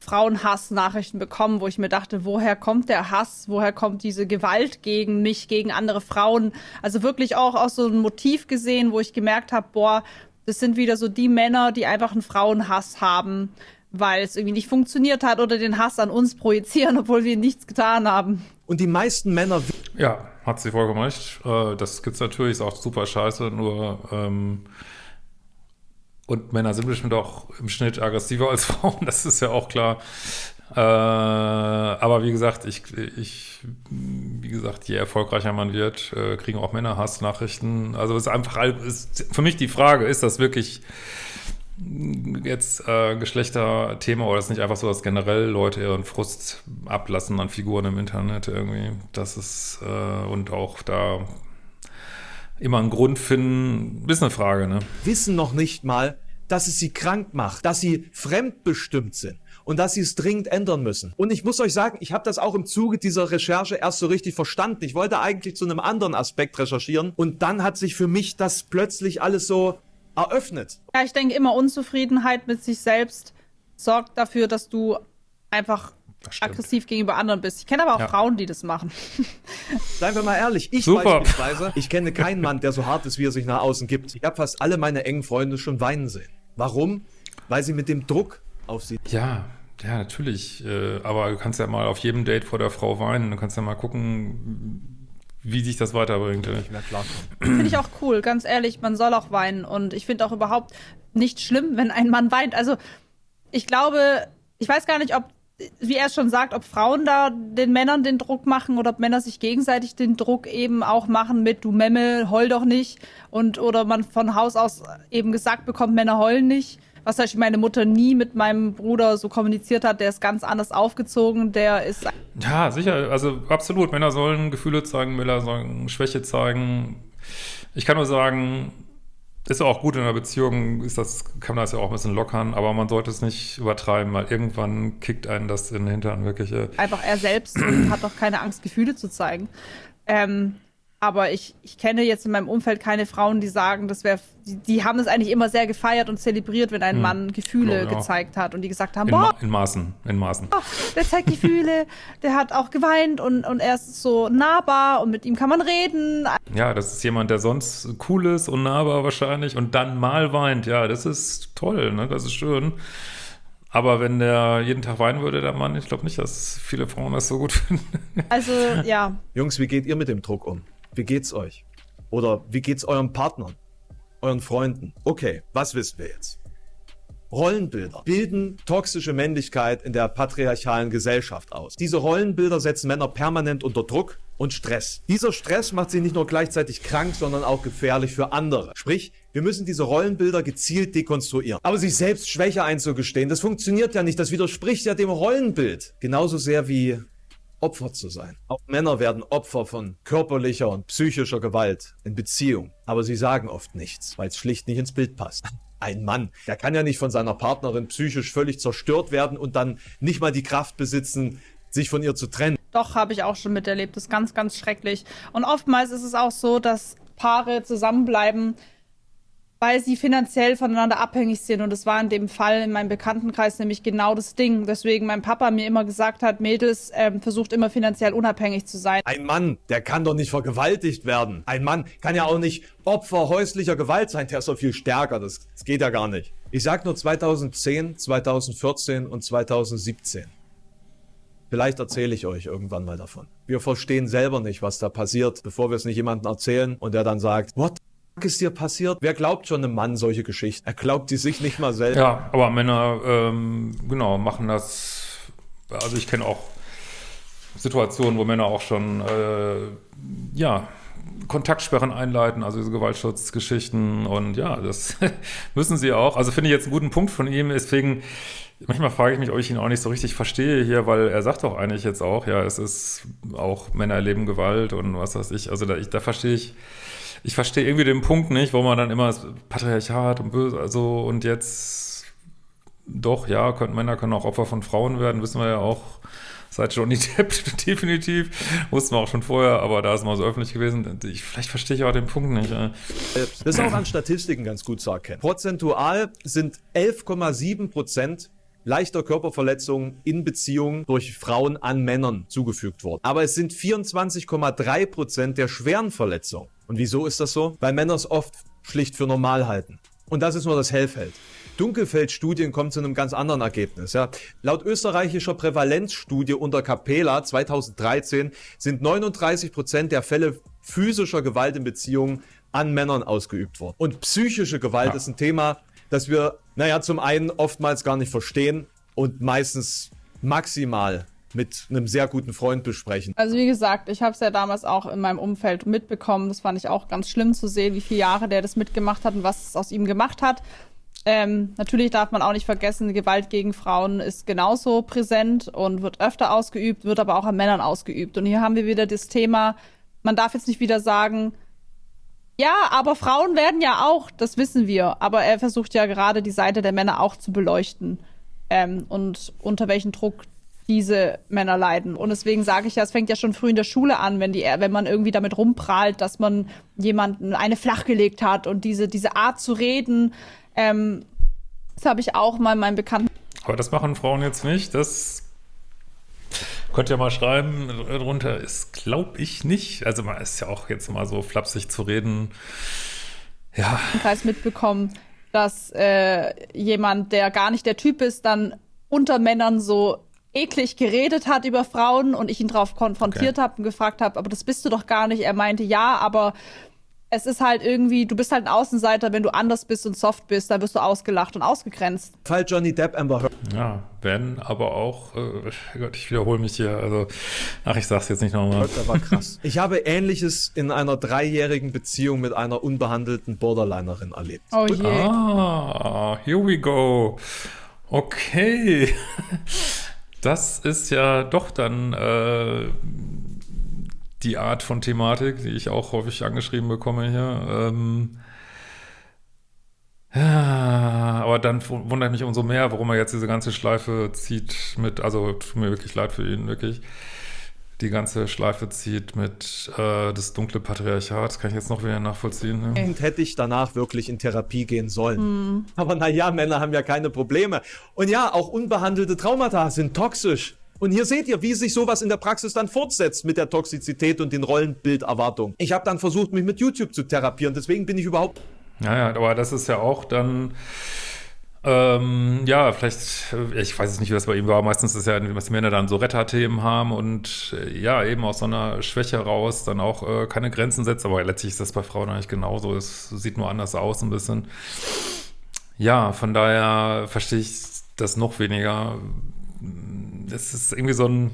B: Frauenhass-Nachrichten bekommen, wo ich mir dachte, woher kommt der Hass, woher kommt diese Gewalt gegen mich, gegen andere Frauen? Also wirklich auch aus so ein Motiv gesehen, wo ich gemerkt habe, boah, das sind wieder so die Männer, die einfach einen Frauenhass haben, weil es irgendwie nicht funktioniert hat oder den Hass an uns projizieren, obwohl wir nichts getan haben.
C: Und die meisten Männer.
A: Ja, hat sie vollkommen recht. Äh, das gibt's natürlich, ist auch super scheiße, nur ähm, und Männer sind bestimmt auch im Schnitt aggressiver als Frauen, das ist ja auch klar. Äh, aber wie gesagt, ich, ich, wie gesagt, je erfolgreicher man wird, äh, kriegen auch Männer Hassnachrichten. Also es ist einfach, ist für mich die Frage, ist das wirklich jetzt äh, Geschlechterthema oder ist nicht einfach so, dass generell Leute ihren Frust ablassen an Figuren im Internet irgendwie? Das ist, äh, und auch da immer einen Grund finden, ist eine Frage, ne?
C: Wissen noch nicht mal, dass es sie krank macht, dass sie fremdbestimmt sind und dass sie es dringend ändern müssen. Und ich muss euch sagen, ich habe das auch im Zuge dieser Recherche erst so richtig verstanden. Ich wollte eigentlich zu einem anderen Aspekt recherchieren und dann hat sich für mich das plötzlich alles so eröffnet.
B: Ja, ich denke immer, Unzufriedenheit mit sich selbst sorgt dafür, dass du einfach aggressiv gegenüber anderen bist. Ich kenne aber auch ja. Frauen, die das machen.
C: Seien wir mal ehrlich, ich Super. beispielsweise, ich kenne keinen Mann, der so hart ist, wie er sich nach außen gibt. Ich habe fast alle meine engen Freunde schon weinen sehen. Warum? Weil sie mit dem Druck auf sie...
A: Ja, ja, natürlich. Äh, aber du kannst ja mal auf jedem Date vor der Frau weinen. Du kannst ja mal gucken, wie sich das weiterbringt.
B: Finde ich auch cool, ganz ehrlich. Man soll auch weinen. Und ich finde auch überhaupt nicht schlimm, wenn ein Mann weint. Also, ich glaube, ich weiß gar nicht, ob, wie er es schon sagt, ob Frauen da den Männern den Druck machen oder ob Männer sich gegenseitig den Druck eben auch machen mit du Memme, heul doch nicht. Und, oder man von Haus aus eben gesagt bekommt, Männer heulen nicht was zum Beispiel meine Mutter nie mit meinem Bruder so kommuniziert hat, der ist ganz anders aufgezogen, der ist...
A: Ja, sicher, also absolut, Männer sollen Gefühle zeigen, Männer sollen Schwäche zeigen. Ich kann nur sagen, ist auch gut in einer Beziehung, ist das, kann man das ja auch ein bisschen lockern, aber man sollte es nicht übertreiben, weil irgendwann kickt einen das in den Hintern wirklich.
B: Einfach er selbst und hat doch keine Angst, Gefühle zu zeigen. Ähm, aber ich, ich kenne jetzt in meinem Umfeld keine Frauen, die sagen, das wäre, die, die, haben es eigentlich immer sehr gefeiert und zelebriert, wenn ein hm. Mann Gefühle ja. gezeigt hat und die gesagt haben,
A: in, boah, in Maßen, in Maßen.
B: Oh, der zeigt Gefühle, der hat auch geweint und, und er ist so nahbar und mit ihm kann man reden.
A: Ja, das ist jemand, der sonst cool ist und nahbar wahrscheinlich und dann mal weint. Ja, das ist toll, ne? das ist schön. Aber wenn der jeden Tag weinen würde, der Mann, ich glaube nicht, dass viele Frauen das so gut finden.
B: Also, ja.
C: Jungs, wie geht ihr mit dem Druck um? Wie geht's euch? Oder wie geht's euren Partnern? Euren Freunden? Okay, was wissen wir jetzt? Rollenbilder bilden toxische Männlichkeit in der patriarchalen Gesellschaft aus. Diese Rollenbilder setzen Männer permanent unter Druck und Stress. Dieser Stress macht sie nicht nur gleichzeitig krank, sondern auch gefährlich für andere. Sprich, wir müssen diese Rollenbilder gezielt dekonstruieren. Aber sich selbst Schwäche einzugestehen, das funktioniert ja nicht. Das widerspricht ja dem Rollenbild. Genauso sehr wie Opfer zu sein. Auch Männer werden Opfer von körperlicher und psychischer Gewalt in Beziehung. Aber sie sagen oft nichts, weil es schlicht nicht ins Bild passt. Ein Mann, der kann ja nicht von seiner Partnerin psychisch völlig zerstört werden und dann nicht mal die Kraft besitzen, sich von ihr zu trennen.
B: Doch, habe ich auch schon miterlebt. Das ist ganz, ganz schrecklich. Und oftmals ist es auch so, dass Paare zusammenbleiben, weil sie finanziell voneinander abhängig sind. Und das war in dem Fall in meinem Bekanntenkreis nämlich genau das Ding. Deswegen mein Papa mir immer gesagt hat, Mädels, ähm, versucht immer finanziell unabhängig zu sein.
C: Ein Mann, der kann doch nicht vergewaltigt werden. Ein Mann kann ja auch nicht Opfer häuslicher Gewalt sein. Der ist doch viel stärker. Das, das geht ja gar nicht. Ich sag nur 2010, 2014 und 2017. Vielleicht erzähle ich euch irgendwann mal davon. Wir verstehen selber nicht, was da passiert, bevor wir es nicht jemandem erzählen und der dann sagt, what ist dir passiert? Wer glaubt schon einem Mann solche Geschichten? Er glaubt die sich nicht mal selbst.
A: Ja, aber Männer, ähm, genau, machen das. Also ich kenne auch Situationen, wo Männer auch schon, äh, ja, Kontaktsperren einleiten, also diese Gewaltschutzgeschichten und ja, das müssen sie auch. Also finde ich jetzt einen guten Punkt von ihm, deswegen manchmal frage ich mich, ob ich ihn auch nicht so richtig verstehe hier, weil er sagt doch eigentlich jetzt auch, ja, es ist auch Männer erleben Gewalt und was weiß ich, also da, ich, da verstehe ich ich verstehe irgendwie den Punkt nicht, wo man dann immer das Patriarchat und böse, also und jetzt doch, ja, können, Männer können auch Opfer von Frauen werden, wissen wir ja auch seit Johnny Depp definitiv, wussten wir auch schon vorher, aber da ist mal so öffentlich gewesen. Ich, vielleicht verstehe ich auch den Punkt nicht.
C: Das ist auch an Statistiken ganz gut zu erkennen. Prozentual sind 11,7 Prozent leichter Körperverletzungen in Beziehungen durch Frauen an Männern zugefügt worden. Aber es sind 24,3 Prozent der schweren Verletzungen. Und wieso ist das so? Weil Männer es oft schlicht für normal halten. Und das ist nur das Hellfeld. Dunkelfeldstudien kommen zu einem ganz anderen Ergebnis. Ja. Laut österreichischer Prävalenzstudie unter Capella 2013 sind 39 Prozent der Fälle physischer Gewalt in Beziehungen an Männern ausgeübt worden. Und psychische Gewalt ja. ist ein Thema, das wir, naja, zum einen oftmals gar nicht verstehen und meistens maximal mit einem sehr guten Freund besprechen.
B: Also wie gesagt, ich habe es ja damals auch in meinem Umfeld mitbekommen. Das fand ich auch ganz schlimm zu sehen, wie viele Jahre der das mitgemacht hat und was es aus ihm gemacht hat. Ähm, natürlich darf man auch nicht vergessen, Gewalt gegen Frauen ist genauso präsent und wird öfter ausgeübt, wird aber auch an Männern ausgeübt. Und hier haben wir wieder das Thema, man darf jetzt nicht wieder sagen, ja, aber Frauen werden ja auch, das wissen wir. Aber er versucht ja gerade die Seite der Männer auch zu beleuchten. Ähm, und unter welchem Druck diese Männer leiden. Und deswegen sage ich ja, es fängt ja schon früh in der Schule an, wenn die, wenn man irgendwie damit rumprahlt, dass man jemanden eine flachgelegt hat und diese, diese Art zu reden, ähm, das habe ich auch mal in meinem Bekannten.
A: Aber das machen Frauen jetzt nicht. Das könnt ihr mal schreiben drunter. Ist, glaube ich, nicht. Also man ist ja auch jetzt mal so flapsig zu reden. Ja.
B: Kreis mitbekommen, dass äh, jemand, der gar nicht der Typ ist, dann unter Männern so eklig geredet hat über Frauen und ich ihn darauf konfrontiert okay. habe und gefragt habe, aber das bist du doch gar nicht. Er meinte, ja, aber es ist halt irgendwie, du bist halt ein Außenseiter, wenn du anders bist und soft bist, dann wirst du ausgelacht und ausgegrenzt.
C: Fall Johnny Depp Amber Heard.
A: Ja, wenn, aber auch, äh, Gott, ich wiederhole mich hier, also, ach, ich sag's jetzt nicht nochmal.
C: Das war krass. ich habe Ähnliches in einer dreijährigen Beziehung mit einer unbehandelten Borderlinerin erlebt.
A: Oh je. Ah, here we go. Okay. Das ist ja doch dann äh, die Art von Thematik, die ich auch häufig angeschrieben bekomme hier. Ähm, ja, aber dann wundert mich umso mehr, warum er jetzt diese ganze Schleife zieht mit, also tut mir wirklich leid für ihn, wirklich die ganze Schleife zieht mit äh, das dunkle Patriarchat. Das kann ich jetzt noch wieder nachvollziehen.
C: Ne? Und hätte ich danach wirklich in Therapie gehen sollen. Mhm. Aber naja, Männer haben ja keine Probleme. Und ja, auch unbehandelte Traumata sind toxisch. Und hier seht ihr, wie sich sowas in der Praxis dann fortsetzt mit der Toxizität und den Rollenbilderwartungen. Ich habe dann versucht, mich mit YouTube zu therapieren. Deswegen bin ich überhaupt...
A: Naja, aber das ist ja auch dann ähm, ja, vielleicht, äh, ich weiß es nicht, wie das bei ihm war. Meistens ist ja, dass die Männer dann so Retterthemen haben und äh, ja, eben aus so einer Schwäche raus dann auch äh, keine Grenzen setzt. Aber letztlich ist das bei Frauen eigentlich genauso. Es sieht nur anders aus ein bisschen. ja, von daher verstehe ich das noch weniger. Es ist irgendwie so ein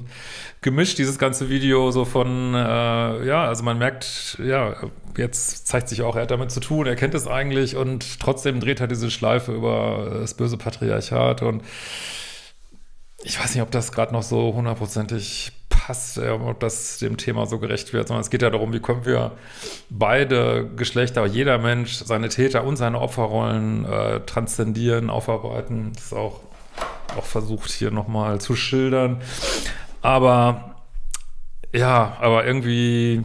A: Gemisch, dieses ganze Video, so von, äh, ja, also man merkt, ja, jetzt zeigt sich auch, er hat damit zu tun, er kennt es eigentlich und trotzdem dreht er diese Schleife über das böse Patriarchat und ich weiß nicht, ob das gerade noch so hundertprozentig passt, äh, ob das dem Thema so gerecht wird, sondern es geht ja darum, wie können wir beide Geschlechter, jeder Mensch, seine Täter und seine Opferrollen äh, transzendieren, aufarbeiten. Das ist auch, auch versucht hier nochmal zu schildern. Aber ja, aber irgendwie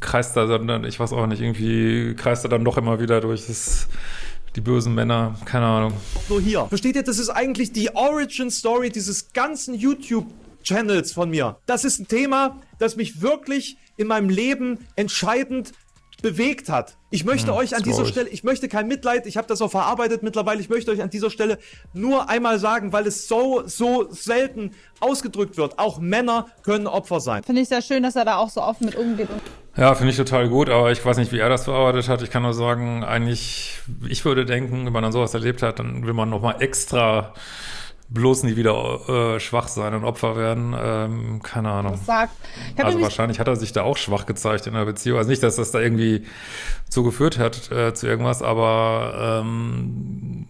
A: kreist er dann, ich weiß auch nicht, irgendwie kreist er dann doch immer wieder durch das die bösen Männer, keine Ahnung.
C: Nur hier. Versteht ihr, das ist eigentlich die Origin Story dieses ganzen YouTube Channels von mir. Das ist ein Thema, das mich wirklich in meinem Leben entscheidend bewegt hat. Ich möchte hm, euch an dieser Stelle, ich möchte kein Mitleid, ich habe das auch verarbeitet mittlerweile, ich möchte euch an dieser Stelle nur einmal sagen, weil es so, so selten ausgedrückt wird, auch Männer können Opfer sein.
B: Finde ich sehr schön, dass er da auch so offen mit umgeht.
A: Ja, finde ich total gut, aber ich weiß nicht, wie er das verarbeitet hat. Ich kann nur sagen, eigentlich, ich würde denken, wenn man dann sowas erlebt hat, dann will man nochmal extra bloß nie wieder äh, schwach sein und Opfer werden. Ähm, keine Ahnung. Also wahrscheinlich hat er sich da auch schwach gezeigt in der Beziehung. Also nicht, dass das da irgendwie zugeführt hat äh, zu irgendwas, aber ähm,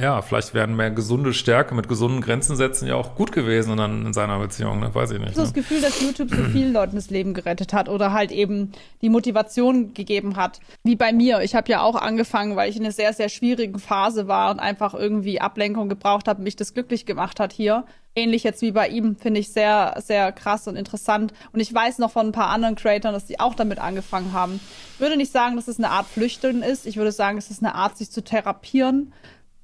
A: ja, vielleicht wären mehr gesunde Stärke mit gesunden Grenzen setzen ja auch gut gewesen dann in seiner Beziehung, ne? weiß ich nicht. Ich
B: habe ne? das Gefühl, dass YouTube so vielen Leuten das Leben gerettet hat oder halt eben die Motivation gegeben hat. Wie bei mir. Ich habe ja auch angefangen, weil ich in einer sehr, sehr schwierigen Phase war und einfach irgendwie Ablenkung gebraucht habe, mich das glücklich gemacht hat hier. Ähnlich jetzt wie bei ihm, finde ich sehr, sehr krass und interessant. Und ich weiß noch von ein paar anderen Creatoren, dass die auch damit angefangen haben. Ich würde nicht sagen, dass es eine Art Flüchten ist. Ich würde sagen, es ist eine Art, sich zu therapieren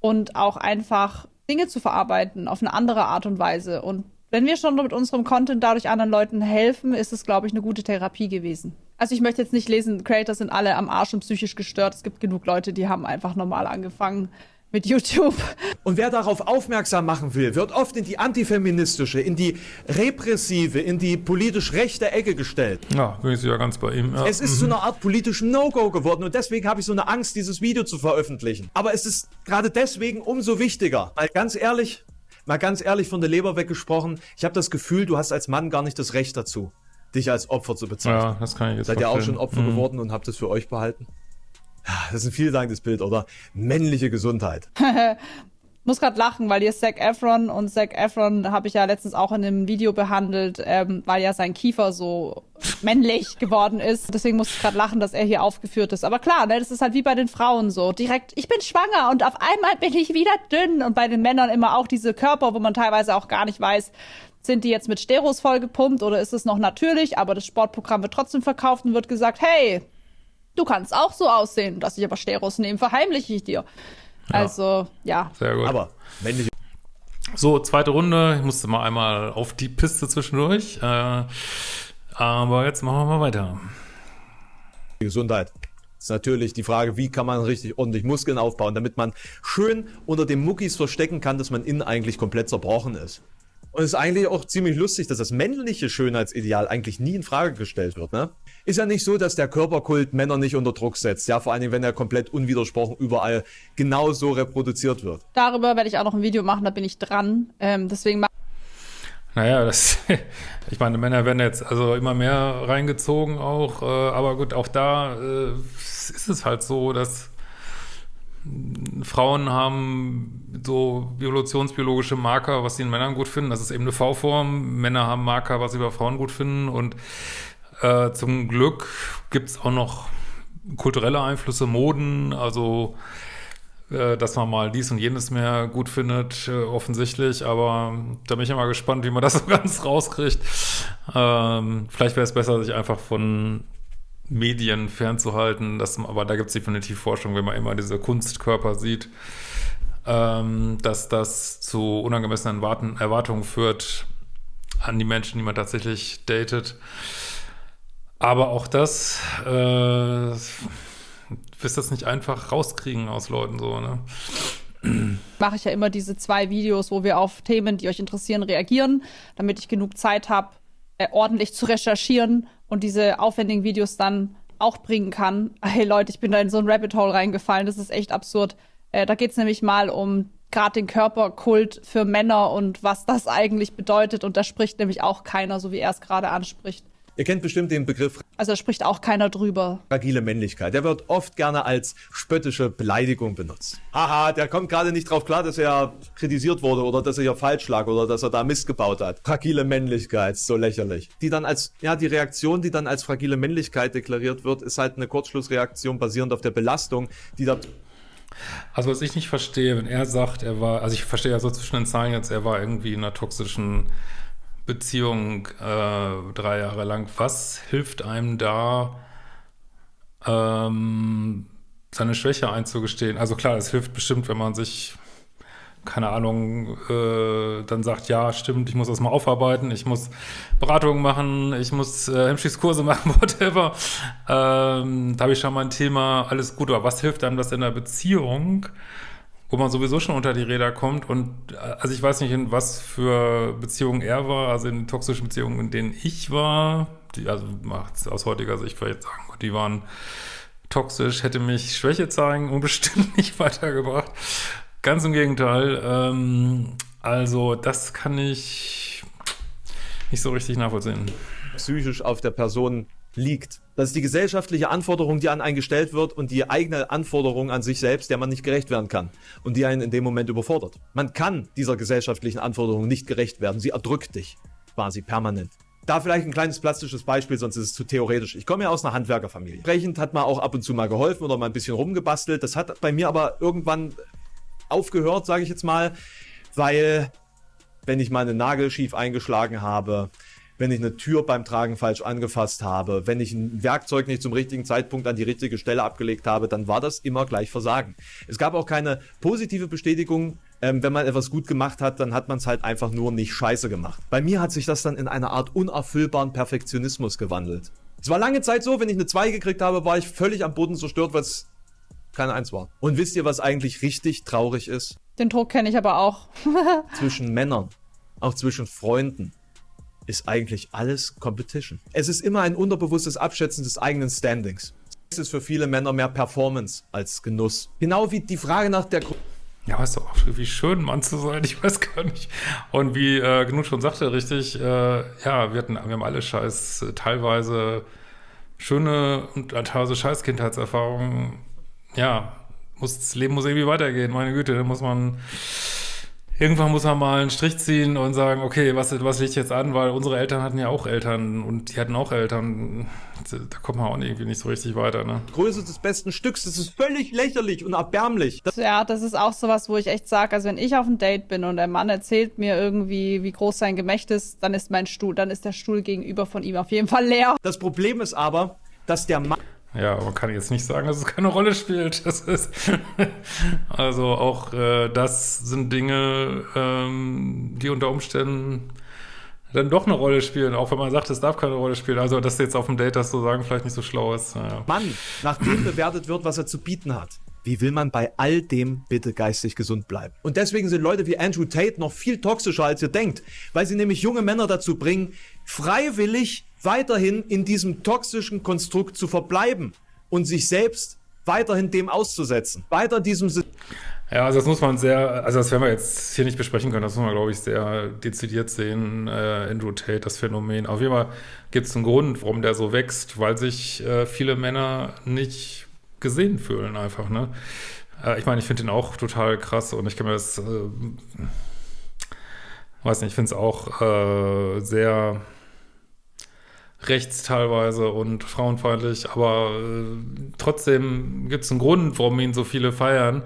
B: und auch einfach Dinge zu verarbeiten auf eine andere Art und Weise. Und wenn wir schon mit unserem Content dadurch anderen Leuten helfen, ist es, glaube ich, eine gute Therapie gewesen. Also ich möchte jetzt nicht lesen, Creators sind alle am Arsch und psychisch gestört. Es gibt genug Leute, die haben einfach normal angefangen mit YouTube.
C: Und wer darauf aufmerksam machen will, wird oft in die antifeministische, in die repressive, in die politisch rechte Ecke gestellt.
A: Ja, bin ich ja ganz bei ihm. Ja.
C: Es ist mhm. zu einer Art politischem No-Go geworden und deswegen habe ich so eine Angst, dieses Video zu veröffentlichen. Aber es ist gerade deswegen umso wichtiger. Mal ganz ehrlich, mal ganz ehrlich von der Leber weggesprochen, ich habe das Gefühl, du hast als Mann gar nicht das Recht dazu, dich als Opfer zu bezeichnen. Ja,
A: das kann ich jetzt
C: Seid ihr auch schon Opfer mhm. geworden und habt es für euch behalten? Das ist ein vielsagendes Bild, oder? Männliche Gesundheit.
B: muss gerade lachen, weil hier Zac Efron und Zac Efron habe ich ja letztens auch in einem Video behandelt, ähm, weil ja sein Kiefer so männlich geworden ist. Deswegen muss ich gerade lachen, dass er hier aufgeführt ist. Aber klar, ne, das ist halt wie bei den Frauen so. Direkt, ich bin schwanger und auf einmal bin ich wieder dünn. Und bei den Männern immer auch diese Körper, wo man teilweise auch gar nicht weiß, sind die jetzt mit Steros vollgepumpt oder ist es noch natürlich? Aber das Sportprogramm wird trotzdem verkauft und wird gesagt, hey, du kannst auch so aussehen, dass ich aber Steros nehme, verheimliche ich dir. Ja. Also, ja.
A: Sehr gut.
C: Aber männliche.
A: So, zweite Runde. Ich musste mal einmal auf die Piste zwischendurch. Äh, aber jetzt machen wir mal weiter.
C: Gesundheit. Das ist natürlich die Frage, wie kann man richtig ordentlich Muskeln aufbauen, damit man schön unter den Muckis verstecken kann, dass man innen eigentlich komplett zerbrochen ist. Und es ist eigentlich auch ziemlich lustig, dass das männliche Schönheitsideal eigentlich nie in Frage gestellt wird, ne? Ist ja nicht so, dass der Körperkult Männer nicht unter Druck setzt, ja, vor allen Dingen, wenn er komplett unwidersprochen überall genauso reproduziert wird.
B: Darüber werde ich auch noch ein Video machen, da bin ich dran. Ähm, deswegen
A: naja, das, ich meine, Männer werden jetzt also immer mehr reingezogen auch, äh, aber gut, auch da äh, ist es halt so, dass Frauen haben so evolutionsbiologische Marker, was sie in Männern gut finden. Das ist eben eine V-Form. Männer haben Marker, was sie bei Frauen gut finden. Und äh, zum Glück gibt es auch noch kulturelle Einflüsse, Moden, also äh, dass man mal dies und jenes mehr gut findet, äh, offensichtlich. Aber da bin ich immer gespannt, wie man das so ganz rauskriegt. Ähm, vielleicht wäre es besser, sich einfach von Medien fernzuhalten. Das, aber da gibt es definitiv Forschung, wenn man immer diese Kunstkörper sieht, ähm, dass das zu unangemessenen Erwarten, Erwartungen führt an die Menschen, die man tatsächlich datet. Aber auch das äh, wirst das nicht einfach rauskriegen aus Leuten so, ne?
B: Mache ich ja immer diese zwei Videos, wo wir auf Themen, die euch interessieren, reagieren, damit ich genug Zeit habe, äh, ordentlich zu recherchieren und diese aufwendigen Videos dann auch bringen kann. Hey Leute, ich bin da in so ein Rabbit Hole reingefallen, das ist echt absurd. Äh, da geht es nämlich mal um gerade den Körperkult für Männer und was das eigentlich bedeutet. Und da spricht nämlich auch keiner, so wie er es gerade anspricht.
C: Ihr kennt bestimmt den Begriff
B: Also da spricht auch keiner drüber.
C: fragile Männlichkeit. Der wird oft gerne als spöttische Beleidigung benutzt. Haha, der kommt gerade nicht drauf klar, dass er kritisiert wurde oder dass er hier falsch lag oder dass er da Mist gebaut hat. Fragile Männlichkeit, so lächerlich. Die dann als, ja, die Reaktion, die dann als fragile Männlichkeit deklariert wird, ist halt eine Kurzschlussreaktion basierend auf der Belastung, die da
A: Also was ich nicht verstehe, wenn er sagt, er war, also ich verstehe ja so zwischen den Zeilen jetzt, er war irgendwie in einer toxischen Beziehung äh, drei Jahre lang. Was hilft einem da, ähm, seine Schwäche einzugestehen? Also klar, es hilft bestimmt, wenn man sich, keine Ahnung, äh, dann sagt, ja, stimmt, ich muss das mal aufarbeiten, ich muss Beratungen machen, ich muss äh, Hemmschießkurse machen, whatever. Ähm, da habe ich schon mal ein Thema, alles gut, aber was hilft einem das in der Beziehung? wo man sowieso schon unter die Räder kommt und äh, also ich weiß nicht, in was für Beziehungen er war, also in toxischen Beziehungen, in denen ich war, die, also macht aus heutiger Sicht vielleicht sagen, die waren toxisch, hätte mich Schwäche zeigen und bestimmt nicht weitergebracht. Ganz im Gegenteil. Ähm, also das kann ich nicht so richtig nachvollziehen.
C: psychisch auf der Person liegt. Das ist die gesellschaftliche Anforderung, die an einen gestellt wird und die eigene Anforderung an sich selbst, der man nicht gerecht werden kann und die einen in dem Moment überfordert. Man kann dieser gesellschaftlichen Anforderung nicht gerecht werden. Sie erdrückt dich quasi permanent. Da vielleicht ein kleines plastisches Beispiel, sonst ist es zu theoretisch. Ich komme ja aus einer Handwerkerfamilie. Entsprechend hat man auch ab und zu mal geholfen oder mal ein bisschen rumgebastelt. Das hat bei mir aber irgendwann aufgehört, sage ich jetzt mal, weil wenn ich mal einen Nagel schief eingeschlagen habe, wenn ich eine Tür beim Tragen falsch angefasst habe, wenn ich ein Werkzeug nicht zum richtigen Zeitpunkt an die richtige Stelle abgelegt habe, dann war das immer gleich Versagen. Es gab auch keine positive Bestätigung, ähm, wenn man etwas gut gemacht hat, dann hat man es halt einfach nur nicht scheiße gemacht. Bei mir hat sich das dann in eine Art unerfüllbaren Perfektionismus gewandelt. Es war lange Zeit so, wenn ich eine 2 gekriegt habe, war ich völlig am Boden zerstört, weil es keine 1 war. Und wisst ihr, was eigentlich richtig traurig ist?
B: Den Druck kenne ich aber auch.
C: zwischen Männern, auch zwischen Freunden, ist eigentlich alles Competition. Es ist immer ein unterbewusstes Abschätzen des eigenen Standings. Es ist für viele Männer mehr Performance als Genuss. Genau wie die Frage nach der Gru
A: Ja, ist doch auch wie schön, Mann zu sein, ich weiß gar nicht. Und wie äh, Genug schon sagte, richtig, äh, ja, wir, hatten, wir haben alle scheiß, äh, teilweise schöne und teilweise scheiß Kindheitserfahrungen. Ja, muss, das Leben muss irgendwie weitergehen, meine Güte, da muss man irgendwann muss man mal einen Strich ziehen und sagen, okay, was, was liegt jetzt an, weil unsere Eltern hatten ja auch Eltern und die hatten auch Eltern. Da kommt man auch irgendwie nicht so richtig weiter, ne?
C: Größe des besten Stücks, das ist völlig lächerlich und erbärmlich. Das
B: Ja, das ist auch sowas, wo ich echt sage, also wenn ich auf ein Date bin und der Mann erzählt mir irgendwie, wie groß sein Gemächt ist, dann ist mein Stuhl, dann ist der Stuhl gegenüber von ihm auf jeden Fall leer.
C: das Problem ist aber, dass der Mann
A: Ja, man kann jetzt nicht sagen, dass es keine Rolle spielt. Das ist also auch äh, das sind Dinge, ähm, die unter Umständen dann doch eine Rolle spielen, auch wenn man sagt, es darf keine Rolle spielen. Also dass jetzt auf dem Date das so sagen vielleicht nicht so schlau ist. Naja.
C: Mann nach dem bewertet wird, was er zu bieten hat. Wie will man bei all dem bitte geistig gesund bleiben? Und deswegen sind Leute wie Andrew Tate noch viel toxischer, als ihr denkt, weil sie nämlich junge Männer dazu bringen, freiwillig weiterhin in diesem toxischen Konstrukt zu verbleiben und sich selbst weiterhin dem auszusetzen. Weiter diesem Sy-
A: Ja, also das muss man sehr, also das werden wir jetzt hier nicht besprechen können, das muss man, glaube ich, sehr dezidiert sehen, äh, Andrew Tate, das Phänomen. Auf jeden Fall gibt es einen Grund, warum der so wächst, weil sich äh, viele Männer nicht gesehen fühlen einfach, ne? Äh, ich meine, ich finde ihn auch total krass und ich kann mir das, äh, weiß nicht, ich finde es auch äh, sehr rechts teilweise und frauenfeindlich, aber äh, trotzdem gibt es einen Grund, warum ihn so viele feiern,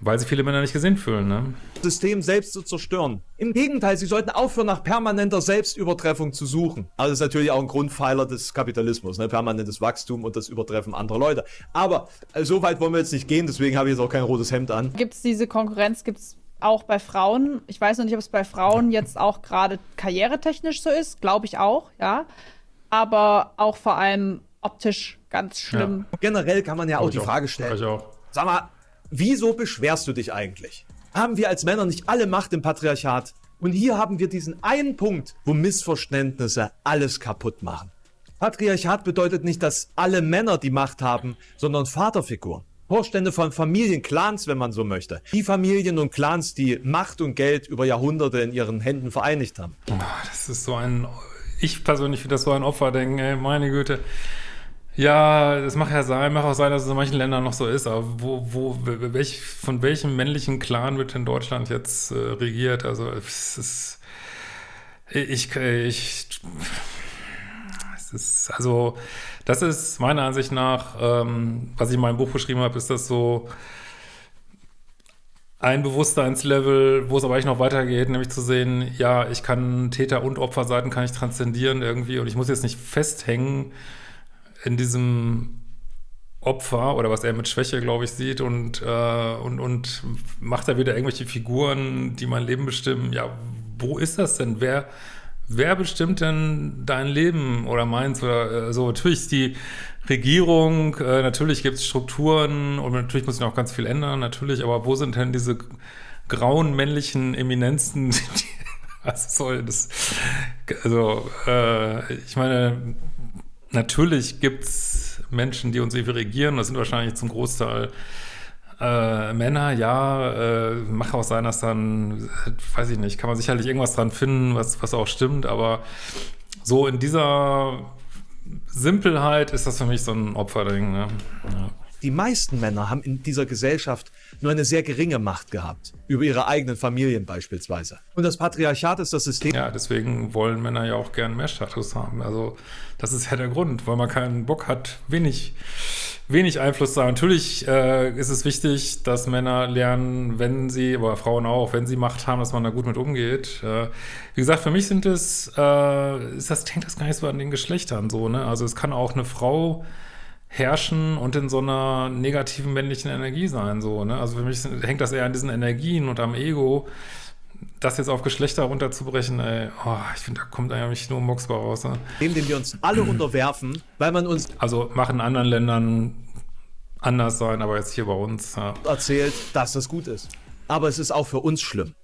A: weil sie viele Männer nicht gesehen fühlen, ne?
C: System selbst zu zerstören. Im Gegenteil, sie sollten aufhören, nach permanenter Selbstübertreffung zu suchen. Also das ist natürlich auch ein Grundpfeiler des Kapitalismus, ne? permanentes Wachstum und das Übertreffen anderer Leute. Aber äh, so weit wollen wir jetzt nicht gehen, deswegen habe ich jetzt auch kein rotes Hemd an.
B: Gibt es diese Konkurrenz, gibt es auch bei Frauen. Ich weiß noch nicht, ob es bei Frauen jetzt auch gerade karrieretechnisch so ist, glaube ich auch, ja. Aber auch vor allem optisch ganz schlimm.
C: Generell kann man ja auch die
A: ich
C: Frage
A: Ich
C: stellen.
A: auch.
C: Sag mal, wieso beschwerst du dich eigentlich? Haben wir als Männer nicht alle Macht im Patriarchat? Und hier haben wir diesen einen Punkt, wo Missverständnisse alles kaputt machen. Patriarchat bedeutet nicht, dass alle Männer die Macht haben, sondern Vaterfiguren. Vorstände von Familien, Clans, wenn man so möchte. Die Familien und Clans, die Macht und Geld über Jahrhunderte in ihren Händen vereinigt haben.
A: Das ist so ein, ich persönlich finde das so ein Opferdenken, ey, meine Güte. Ja, das mag ja sein, mag auch sein, dass es in manchen Ländern noch so ist, aber wo, wo, welch, von welchem männlichen Clan wird in Deutschland jetzt äh, regiert? Also, es ist, ich, ich, es ist, also, das ist meiner Ansicht nach, ähm, was ich in meinem Buch beschrieben habe, ist das so ein Bewusstseinslevel, wo es aber eigentlich noch weitergeht, nämlich zu sehen, ja, ich kann Täter- und Opferseiten kann ich transzendieren irgendwie und ich muss jetzt nicht festhängen, in diesem Opfer oder was er mit Schwäche, glaube ich, sieht und, äh, und, und macht da wieder irgendwelche Figuren, die mein Leben bestimmen. Ja, wo ist das denn? Wer, wer bestimmt denn dein Leben oder meins? Oder äh, so? Natürlich ist die Regierung, äh, natürlich gibt es Strukturen und natürlich muss sich noch ganz viel ändern, natürlich, aber wo sind denn diese grauen männlichen Eminenzen, die, was soll das? Also, äh, ich meine, Natürlich gibt es Menschen, die uns irgendwie regieren. Das sind wahrscheinlich zum Großteil äh, Männer, ja. Äh, mag auch sein, dass dann, weiß ich nicht, kann man sicherlich irgendwas dran finden, was, was auch stimmt. Aber so in dieser Simpelheit ist das für mich so ein Opferding. Ne? Ja.
C: Die meisten Männer haben in dieser Gesellschaft nur eine sehr geringe Macht gehabt. Über ihre eigenen Familien beispielsweise. Und das Patriarchat ist das System.
A: Ja, deswegen wollen Männer ja auch gern mehr Status haben. Also, das ist ja der Grund, weil man keinen Bock hat, wenig, wenig Einfluss zu haben. Natürlich äh, ist es wichtig, dass Männer lernen, wenn sie, aber Frauen auch, wenn sie Macht haben, dass man da gut mit umgeht. Äh, wie gesagt, für mich sind es, äh, ist das, hängt das gar nicht so an den Geschlechtern so, ne? Also, es kann auch eine Frau herrschen und in so einer negativen männlichen Energie sein. So, ne? Also für mich hängt das eher an diesen Energien und am Ego. Das jetzt auf Geschlechter runterzubrechen, ey, oh, ich finde, da kommt eigentlich nur Mox raus. Ne?
C: Dem, dem wir uns alle unterwerfen, weil man uns...
A: Also machen in anderen Ländern anders sein, aber jetzt hier bei uns... Ja.
C: ...erzählt, dass das gut ist. Aber es ist auch für uns schlimm.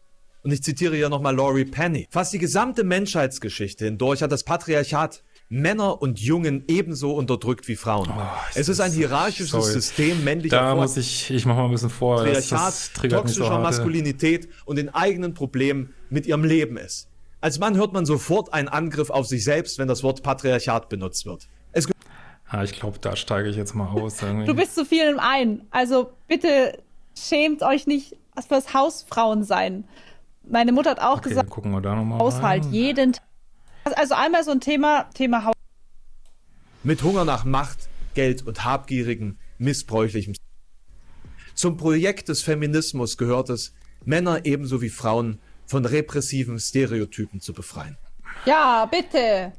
C: Und ich zitiere ja nochmal Laurie Penny. Fast die gesamte Menschheitsgeschichte hindurch hat das Patriarchat Männer und Jungen ebenso unterdrückt wie Frauen. Oh, es ist ein hierarchisches sorry. System männlicher
A: Da muss ich, ich mach mal ein bisschen vor.
C: Patriarchat, toxischer so Maskulinität und den eigenen Problemen mit ihrem Leben ist. Als Mann hört man sofort einen Angriff auf sich selbst, wenn das Wort Patriarchat benutzt wird. Es
A: ja, ich glaube, da steige ich jetzt mal aus.
B: Irgendwie. Du bist zu viel im Ein. Also bitte schämt euch nicht fürs Hausfrauen sein. Meine Mutter hat auch okay, gesagt,
A: gucken wir da noch mal
B: Haushalt rein. jeden Tag also einmal so ein Thema, Thema Haus.
C: Mit Hunger nach Macht, Geld und habgierigen, missbräuchlichem. Zum Projekt des Feminismus gehört es, Männer ebenso wie Frauen von repressiven Stereotypen zu befreien.
B: Ja, bitte.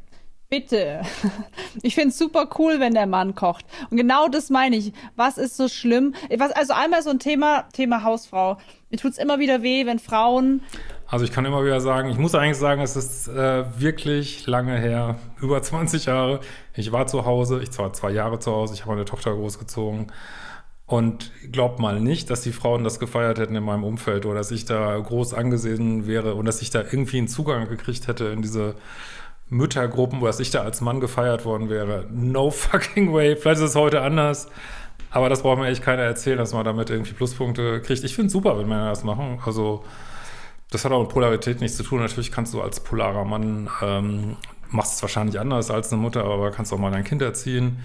B: Bitte. Ich finde es super cool, wenn der Mann kocht. Und genau das meine ich. Was ist so schlimm? Was, also einmal so ein Thema, Thema Hausfrau. Mir tut es immer wieder weh, wenn Frauen
A: also ich kann immer wieder sagen, ich muss eigentlich sagen, es ist äh, wirklich lange her, über 20 Jahre. Ich war zu Hause, ich war zwei Jahre zu Hause, ich habe meine Tochter großgezogen. Und glaubt mal nicht, dass die Frauen das gefeiert hätten in meinem Umfeld oder dass ich da groß angesehen wäre und dass ich da irgendwie einen Zugang gekriegt hätte in diese Müttergruppen, wo ich da als Mann gefeiert worden wäre. No fucking way. Vielleicht ist es heute anders. Aber das braucht mir echt keiner erzählen, dass man damit irgendwie Pluspunkte kriegt. Ich finde es super, wenn Männer das machen. Also das hat auch mit Polarität nichts zu tun. Natürlich kannst du als polarer Mann, ähm, machst es wahrscheinlich anders als eine Mutter, aber kannst auch mal dein Kind erziehen.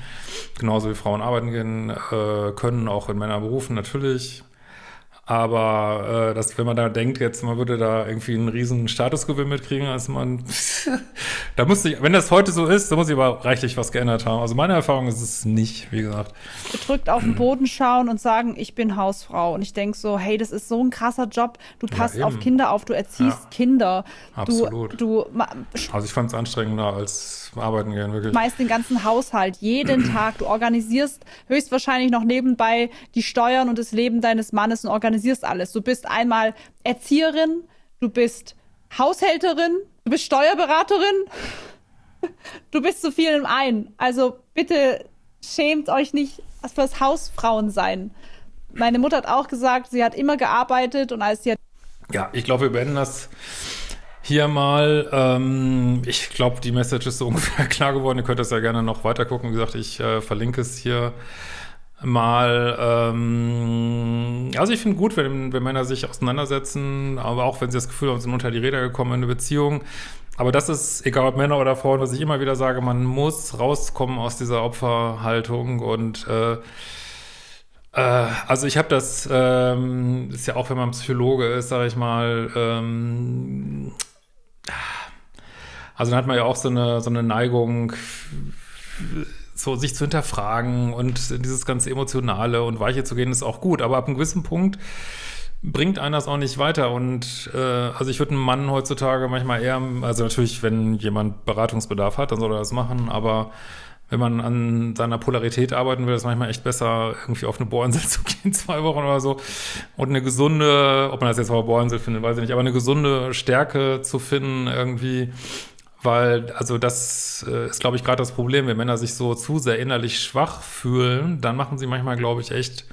A: Genauso wie Frauen arbeiten gehen äh, können, auch in Männerberufen natürlich. Aber äh, dass, wenn man da denkt, jetzt man würde da irgendwie einen riesen Statusgewinn mitkriegen, als man da muss ich, wenn das heute so ist, dann muss ich aber reichlich was geändert haben. Also meine Erfahrung ist es nicht, wie gesagt.
B: Gedrückt auf den Boden schauen und sagen, ich bin Hausfrau. Und ich denke so, hey, das ist so ein krasser Job. Du passt ja, auf Kinder auf, du erziehst ja. Kinder.
A: Absolut.
B: Du, du
A: also ich fand es anstrengender als arbeiten gehen, wirklich.
B: Meist den ganzen Haushalt, jeden Tag. Du organisierst höchstwahrscheinlich noch nebenbei die Steuern und das Leben deines Mannes und organisierst organisierst alles. Du bist einmal Erzieherin, du bist Haushälterin, du bist Steuerberaterin, du bist zu viel im einen. Also bitte schämt euch nicht fürs Hausfrauen sein. Meine Mutter hat auch gesagt, sie hat immer gearbeitet und als sie hat
A: Ja, ich glaube, wir beenden das hier mal. Ähm, ich glaube, die Message ist so ungefähr klar geworden. Ihr könnt das ja gerne noch weiter gucken. Wie gesagt, ich äh, verlinke es hier mal, ähm, also ich finde gut, wenn, wenn Männer sich auseinandersetzen, aber auch wenn sie das Gefühl haben, sie sind unter die Räder gekommen in eine Beziehung. Aber das ist, egal ob Männer oder Frauen, was ich immer wieder sage, man muss rauskommen aus dieser Opferhaltung und äh, äh, also ich habe das, ähm, ist ja auch, wenn man Psychologe ist, sage ich mal, ähm, also dann hat man ja auch so eine, so eine Neigung, so sich zu hinterfragen und dieses ganze Emotionale und Weiche zu gehen, ist auch gut. Aber ab einem gewissen Punkt bringt einer das auch nicht weiter. Und äh, also ich würde einen Mann heutzutage manchmal eher, also natürlich, wenn jemand Beratungsbedarf hat, dann soll er das machen, aber wenn man an seiner Polarität arbeiten will, ist manchmal echt besser, irgendwie auf eine Bohrinsel zu gehen, zwei Wochen oder so. Und eine gesunde, ob man das jetzt auf Bohrinsel findet, weiß ich nicht, aber eine gesunde Stärke zu finden, irgendwie, weil, also das äh, ist, glaube ich, gerade das Problem, wenn Männer sich so zu sehr innerlich schwach fühlen, dann machen sie manchmal, glaube ich, echt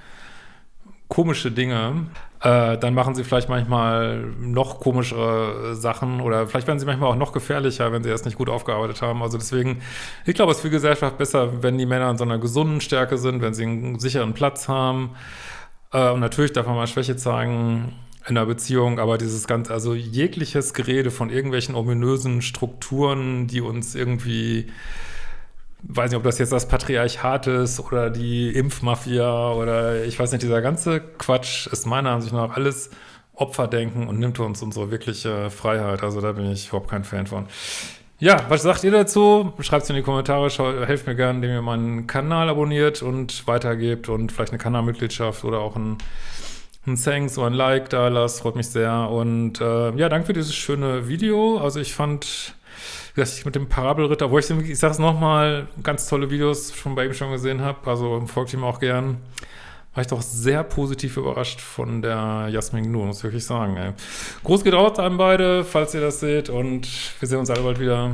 A: komische Dinge. Äh, dann machen sie vielleicht manchmal noch komischere Sachen oder vielleicht werden sie manchmal auch noch gefährlicher, wenn sie das nicht gut aufgearbeitet haben. Also deswegen, ich glaube, es ist für die Gesellschaft besser, wenn die Männer in so einer gesunden Stärke sind, wenn sie einen sicheren Platz haben. Äh, und natürlich darf man mal Schwäche zeigen, in einer Beziehung, aber dieses ganze, also jegliches Gerede von irgendwelchen ominösen Strukturen, die uns irgendwie, weiß nicht, ob das jetzt das Patriarchat ist oder die Impfmafia oder ich weiß nicht, dieser ganze Quatsch ist meiner Ansicht nach alles Opferdenken und nimmt uns unsere wirkliche Freiheit. Also da bin ich überhaupt kein Fan von. Ja, was sagt ihr dazu? Schreibt es in die Kommentare, helft mir gerne, indem ihr meinen Kanal abonniert und weitergebt und vielleicht eine Kanalmitgliedschaft oder auch ein ein Thanks oder ein Like da lasst, freut mich sehr. Und äh, ja, danke für dieses schöne Video. Also ich fand, dass ich mit dem Parabelritter, wo ich, ich sag's nochmal, ganz tolle Videos schon bei ihm schon gesehen habe, also folgt ihm auch gern, war ich doch sehr positiv überrascht von der Jasmin Nur, muss ich wirklich sagen. Ey. Groß geht raus an beide, falls ihr das seht und wir sehen uns alle bald wieder.